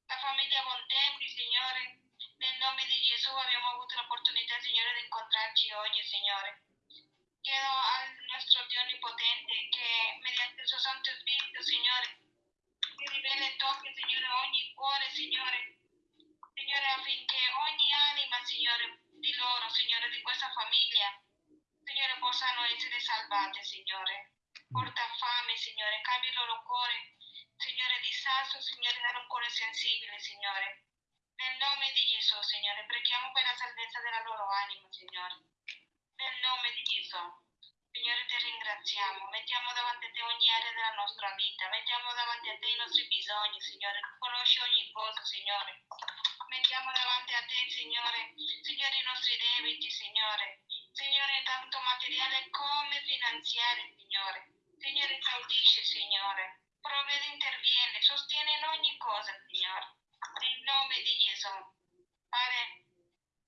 la famiglia Bontempli, Signore. Nel nome di Gesù abbiamo avuto l'opportunità, Signore, di incontrarci oggi, Signore. Chiedo al nostro Dio Onnipotente che mediante il suo Santo Spirito, Signore, si rivela e tocchi, Signore, ogni cuore, Signore. Signore, affinché ogni anima, Signore, di loro, Signore, di questa famiglia, Signore, possano essere salvate, Signore. Porta fame, Signore, cambia il loro cuore, Signore, di sasso, Signore, dare un cuore sensibile, Signore. Nel nome di Gesù, Signore, preghiamo per la salvezza della loro anima, Signore. Nel nome di Gesù. Signore, ti ringraziamo. Mettiamo davanti a te ogni area della nostra vita. Mettiamo davanti a te i nostri bisogni, Signore. Tu conosci ogni cosa, Signore. Mettiamo davanti a te, Signore, Signore, i nostri debiti, Signore. Signore, tanto materiale come finanziario, Signore. Signore, caudisce, Signore. Provvede, interviene, sostiene in ogni cosa, Signore. Nel nome di Gesù. Padre,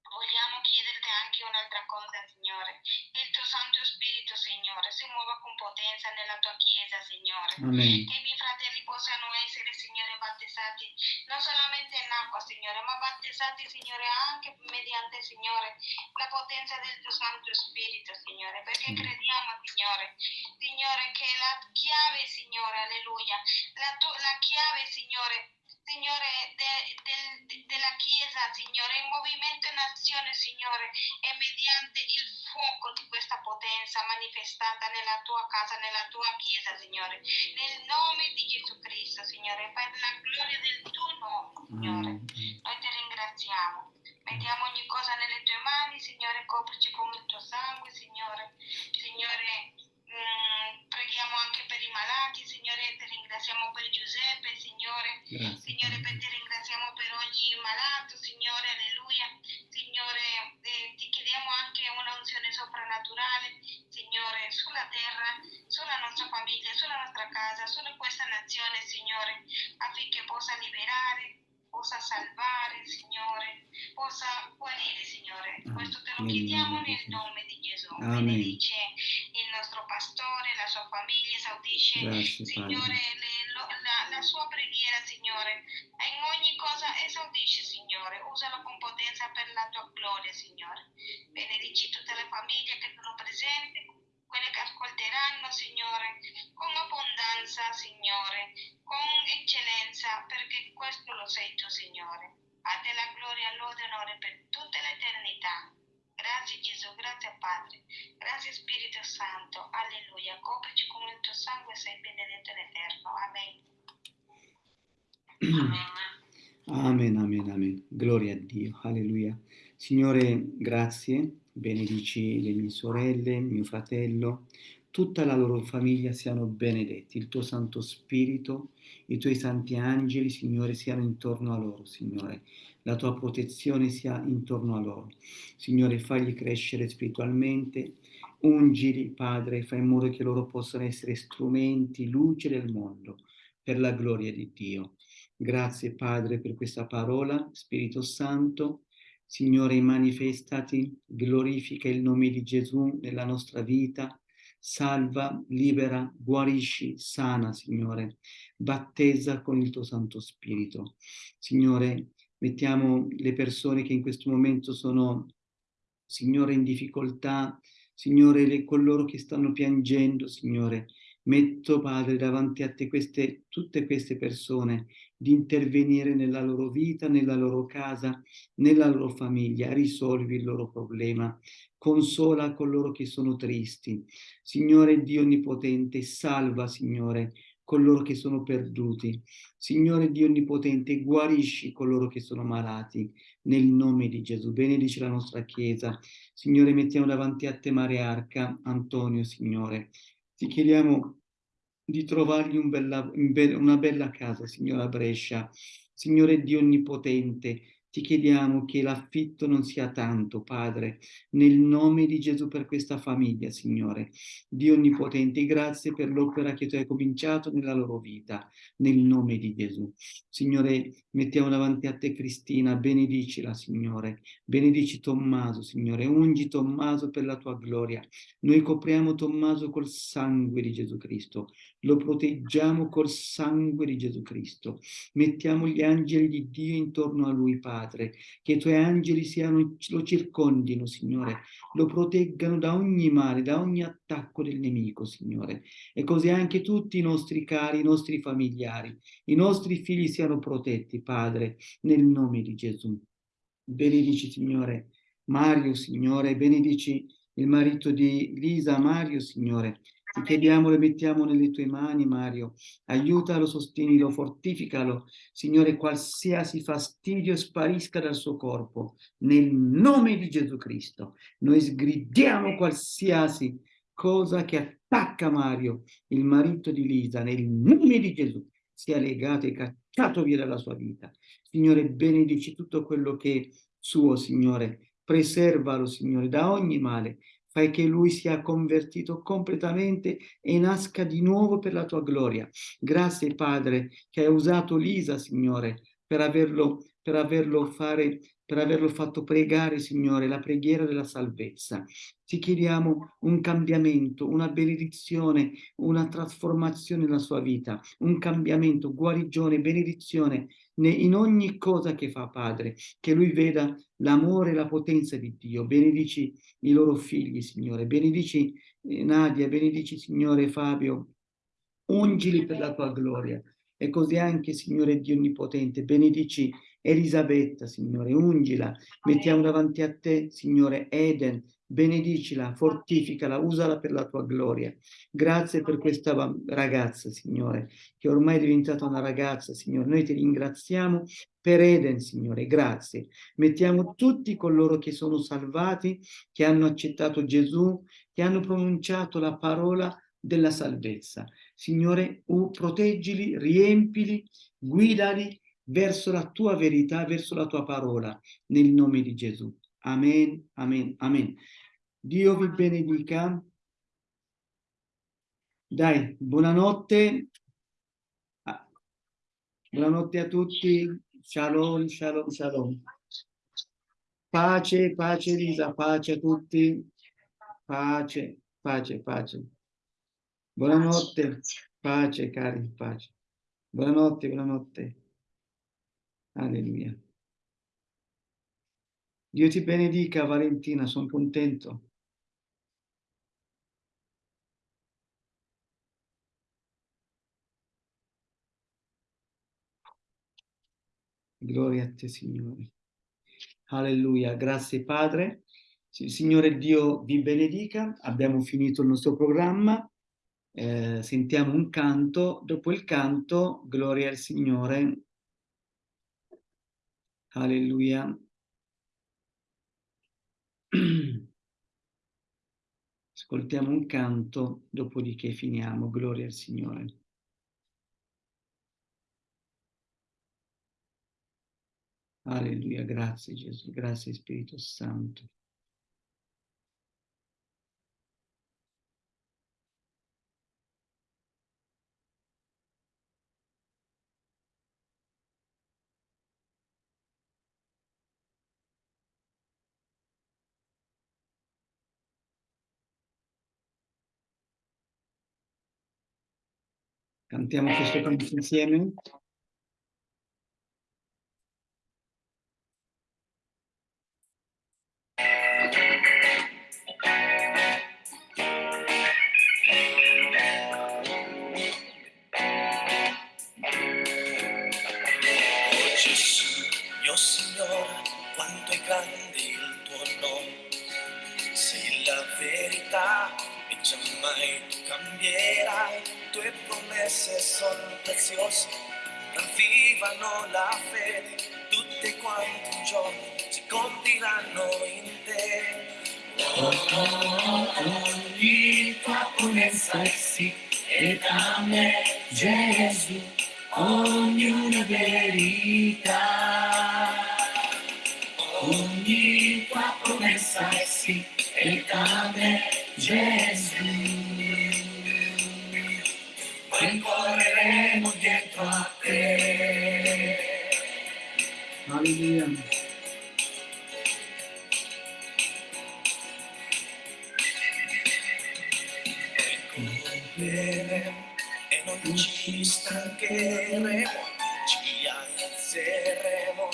vogliamo chiederti anche un'altra cosa, Signore. Che il tuo Santo Spirito, Signore, si muova con potenza nella tua Chiesa, Signore. Amen. Che i miei fratelli possano essere, Signore, battezzati non solamente in acqua, Signore, ma battezzati, Signore, anche mediante, Signore, la potenza del tuo Santo Spirito, Signore, perché crediamo, Signore, Signore, che la chiave, Signore, alleluia, la, tu- la chiave, Signore, Signore, de- de- della Chiesa, Signore, in movimento in azione, Signore, e mediante il fuoco di questa potenza manifestata nella tua casa, nella tua Chiesa, Signore, nel nome di Gesù Cristo, Signore, per la gloria del tuo nome, Signore. Amen. Noi ti ringraziamo. Mettiamo ogni cosa nelle tue mani, Signore, coprici con il tuo sangue, Signore. Signore, mm, preghiamo anche per i malati, Signore, ti ringraziamo per Giuseppe, Signore. Grazie. Signore, per- ti ringraziamo per ogni malato, Signore, alleluia. Signore, eh, ti chiediamo anche una unzione soprannaturale, Signore, sulla terra, sulla nostra famiglia, sulla nostra casa, su questa nazione, Signore, affinché possa liberare, possa salvare, Signore, possa guarire, Signore. Ah, Questo te lo chiediamo nel nome di Gesù. Amen. Benedice il nostro pastore, la sua famiglia, esaudisce Grazie, Signore, le- lo- la, la sua preghiera, Signore, in ogni cosa esaudisce, Signore, usalo con potenza per la tua gloria, Signore. Benedici tutte le famiglie che sono presenti, quelle che ascolteranno, Signore, con abbondanza, Signore, con eccellenza, perché questo lo sei tu, Signore. A te la gloria, lode e onore per tutta l'eternità. Grazie Gesù, grazie Padre, grazie Spirito Santo, alleluia. Coprici con il tuo sangue, sei benedetto in eterno. Amen. <clears throat> Amen, amen, amen. Gloria a Dio, alleluia. Signore, grazie, benedici le mie sorelle, mio fratello, tutta la loro famiglia siano benedetti, il tuo Santo Spirito, i tuoi santi angeli, Signore, siano intorno a loro, Signore. La tua protezione sia intorno a loro. Signore, fagli crescere spiritualmente, ungili, Padre, fai in modo che loro possano essere strumenti, luce del mondo, per la gloria di Dio. Grazie Padre per questa parola, Spirito Santo. Signore, manifestati, glorifica il nome di Gesù nella nostra vita, salva, libera, guarisci, sana, Signore, battezza con il tuo Santo Spirito. Signore, mettiamo le persone che in questo momento sono, Signore, in difficoltà, Signore, le, coloro che stanno piangendo, Signore, metto, Padre, davanti a te queste, tutte queste persone di intervenire nella loro vita, nella loro casa, nella loro famiglia, risolvi il loro problema, consola coloro che sono tristi. Signore Dio Onnipotente, salva, Signore, coloro che sono perduti. Signore Dio Onnipotente, guarisci coloro che sono malati, nel nome di Gesù. Benedici la nostra Chiesa. Signore, mettiamo davanti a te Marearca, Antonio, Signore. Ti chiediamo di trovargli un bella, una bella casa, Signora Brescia. Signore Dio Onnipotente, ti chiediamo che l'affitto non sia tanto, Padre, nel nome di Gesù per questa famiglia, Signore. Dio Onnipotente, grazie per l'opera che tu hai cominciato nella loro vita, nel nome di Gesù. Signore, mettiamo davanti a te Cristina, benedicila, Signore. Benedici Tommaso, Signore. Ungi Tommaso per la tua gloria. Noi copriamo Tommaso col sangue di Gesù Cristo. Lo proteggiamo col sangue di Gesù Cristo. Mettiamo gli angeli di Dio intorno a lui, Padre che i tuoi angeli siano, lo circondino, Signore, lo proteggano da ogni male, da ogni attacco del nemico, Signore. E così anche tutti i nostri cari, i nostri familiari, i nostri figli siano protetti, Padre, nel nome di Gesù. Benedici, Signore, Mario, Signore, benedici il marito di Lisa, Mario, Signore, chiediamo, le mettiamo nelle tue mani, Mario. Aiutalo, sostienilo, fortificalo. Signore, qualsiasi fastidio sparisca dal suo corpo. Nel nome di Gesù Cristo. Noi sgridiamo qualsiasi cosa che attacca Mario, il marito di Lisa, nel nome di Gesù. Sia legato e cacciato via dalla sua vita. Signore, benedici tutto quello che è suo, Signore. Preservalo, Signore, da ogni male fai che lui sia convertito completamente e nasca di nuovo per la tua gloria. Grazie Padre che hai usato Lisa, Signore, per averlo, per averlo fare per averlo fatto pregare, Signore, la preghiera della salvezza. Ti chiediamo un cambiamento, una benedizione, una trasformazione nella sua vita, un cambiamento, guarigione, benedizione in ogni cosa che fa, Padre, che lui veda l'amore e la potenza di Dio. Benedici i loro figli, Signore. Benedici eh, Nadia, benedici, Signore Fabio. Ungili per la tua gloria. E così anche, Signore Dio Onnipotente, benedici Elisabetta, Signore, ungila, mettiamo davanti a te, Signore, Eden, benedicila, fortificala, usala per la tua gloria. Grazie per questa ragazza, Signore, che ormai è diventata una ragazza, Signore. Noi ti ringraziamo per Eden, Signore, grazie. Mettiamo tutti coloro che sono salvati, che hanno accettato Gesù, che hanno pronunciato la parola della salvezza. Signore, proteggili, riempili, guidali verso la tua verità, verso la tua parola, nel nome di Gesù. Amen, amen, amen. Dio vi benedica. Dai, buonanotte. Ah, buonanotte a tutti. Shalom, shalom, shalom. Pace, pace Lisa, pace a tutti. Pace, pace, pace. Buonanotte, pace cari, pace. Buonanotte, buonanotte. Alleluia. Dio ti benedica Valentina, sono contento. Gloria a te, Signore. Alleluia. Grazie, Padre. Signore Dio vi benedica. Abbiamo finito il nostro programma. Eh, sentiamo un canto. Dopo il canto, gloria al Signore, Alleluia. Ascoltiamo un canto, dopodiché finiamo. Gloria al Signore. Alleluia, grazie Gesù, grazie Spirito Santo. Cantiamo questo canto sono preziose, ravvivano la fede. Tutte quante un giorno si compiranno in te. Ogni tua promessa è sì, e da me Gesù, ognuna verità. Ogni tua promessa è sì, e da me Gesù. Noi correremo dietro a te. Alleluia. e non ci stancheremo, ci alzeremo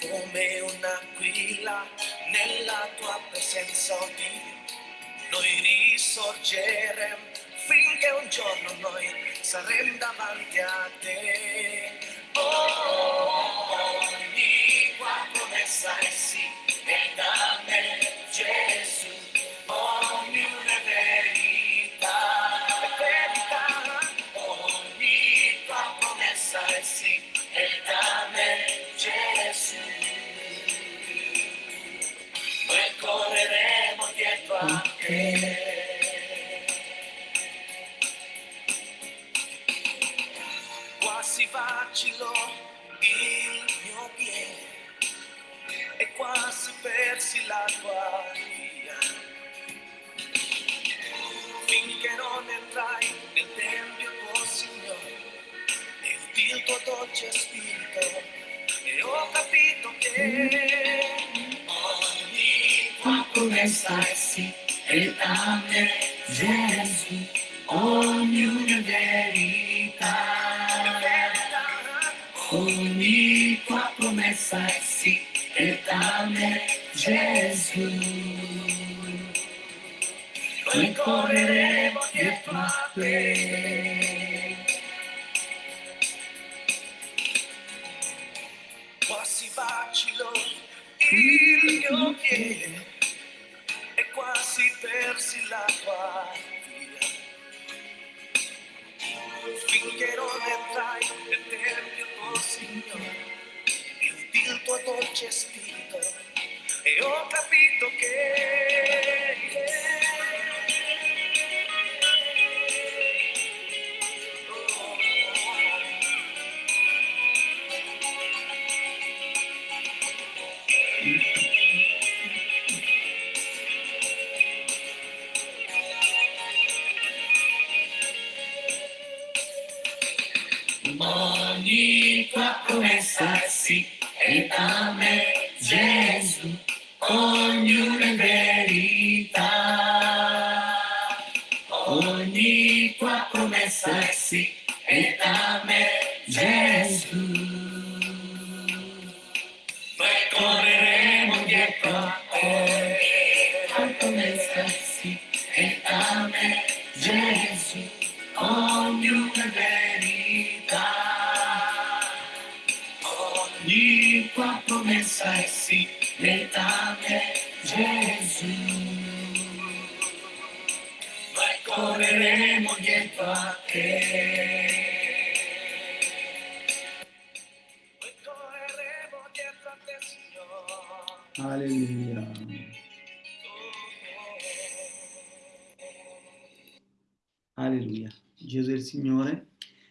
come un'aquila nella tua presenza, oh Dio. Noi risorgeremo finché un giorno noi saremo davanti a te. Oh, ogni tua promessa è sì, e da me tua promessa è sì, letame Gesù. Noi correremo dietro a te. Alleluia. Alleluia. Gesù è il Signore.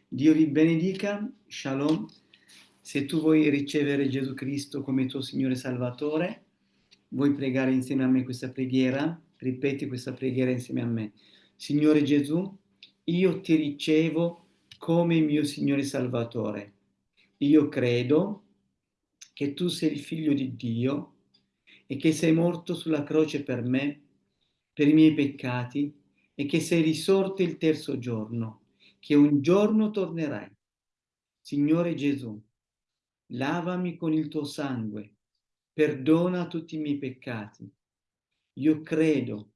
Dio vi benedica. Shalom. Se tu vuoi ricevere Gesù Cristo come tuo Signore Salvatore, vuoi pregare insieme a me questa preghiera, ripeti questa preghiera insieme a me. Signore Gesù, io ti ricevo come mio Signore Salvatore. Io credo che tu sei il figlio di Dio e che sei morto sulla croce per me, per i miei peccati e che sei risorto il terzo giorno, che un giorno tornerai. Signore Gesù, lavami con il tuo sangue, perdona tutti i miei peccati. Io credo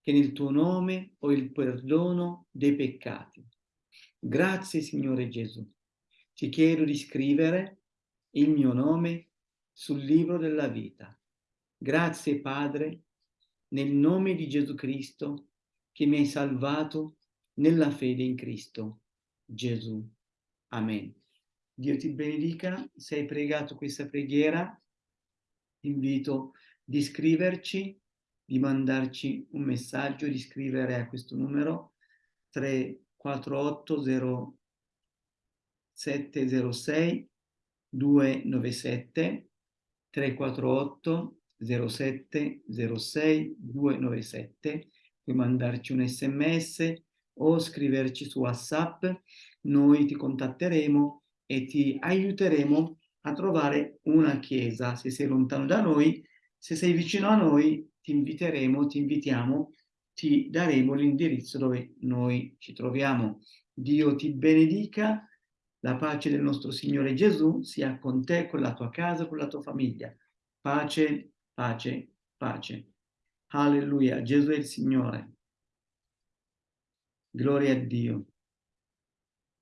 che nel tuo nome ho il perdono dei peccati. Grazie Signore Gesù. Ti chiedo di scrivere il mio nome sul libro della vita. Grazie Padre, nel nome di Gesù Cristo, che mi hai salvato nella fede in Cristo Gesù. Amen. Dio ti benedica. Se hai pregato questa preghiera, invito di scriverci, di mandarci un messaggio, di scrivere a questo numero 348 0706 297 348 07 06 297 puoi mandarci un sms o scriverci su whatsapp noi ti contatteremo e ti aiuteremo a trovare una chiesa se sei lontano da noi se sei vicino a noi ti inviteremo ti invitiamo ti daremo l'indirizzo dove noi ci troviamo Dio ti benedica la pace del nostro Signore Gesù sia con te, con la tua casa, con la tua famiglia. Pace, pace, pace. Alleluia, Gesù è il Signore. Gloria a Dio.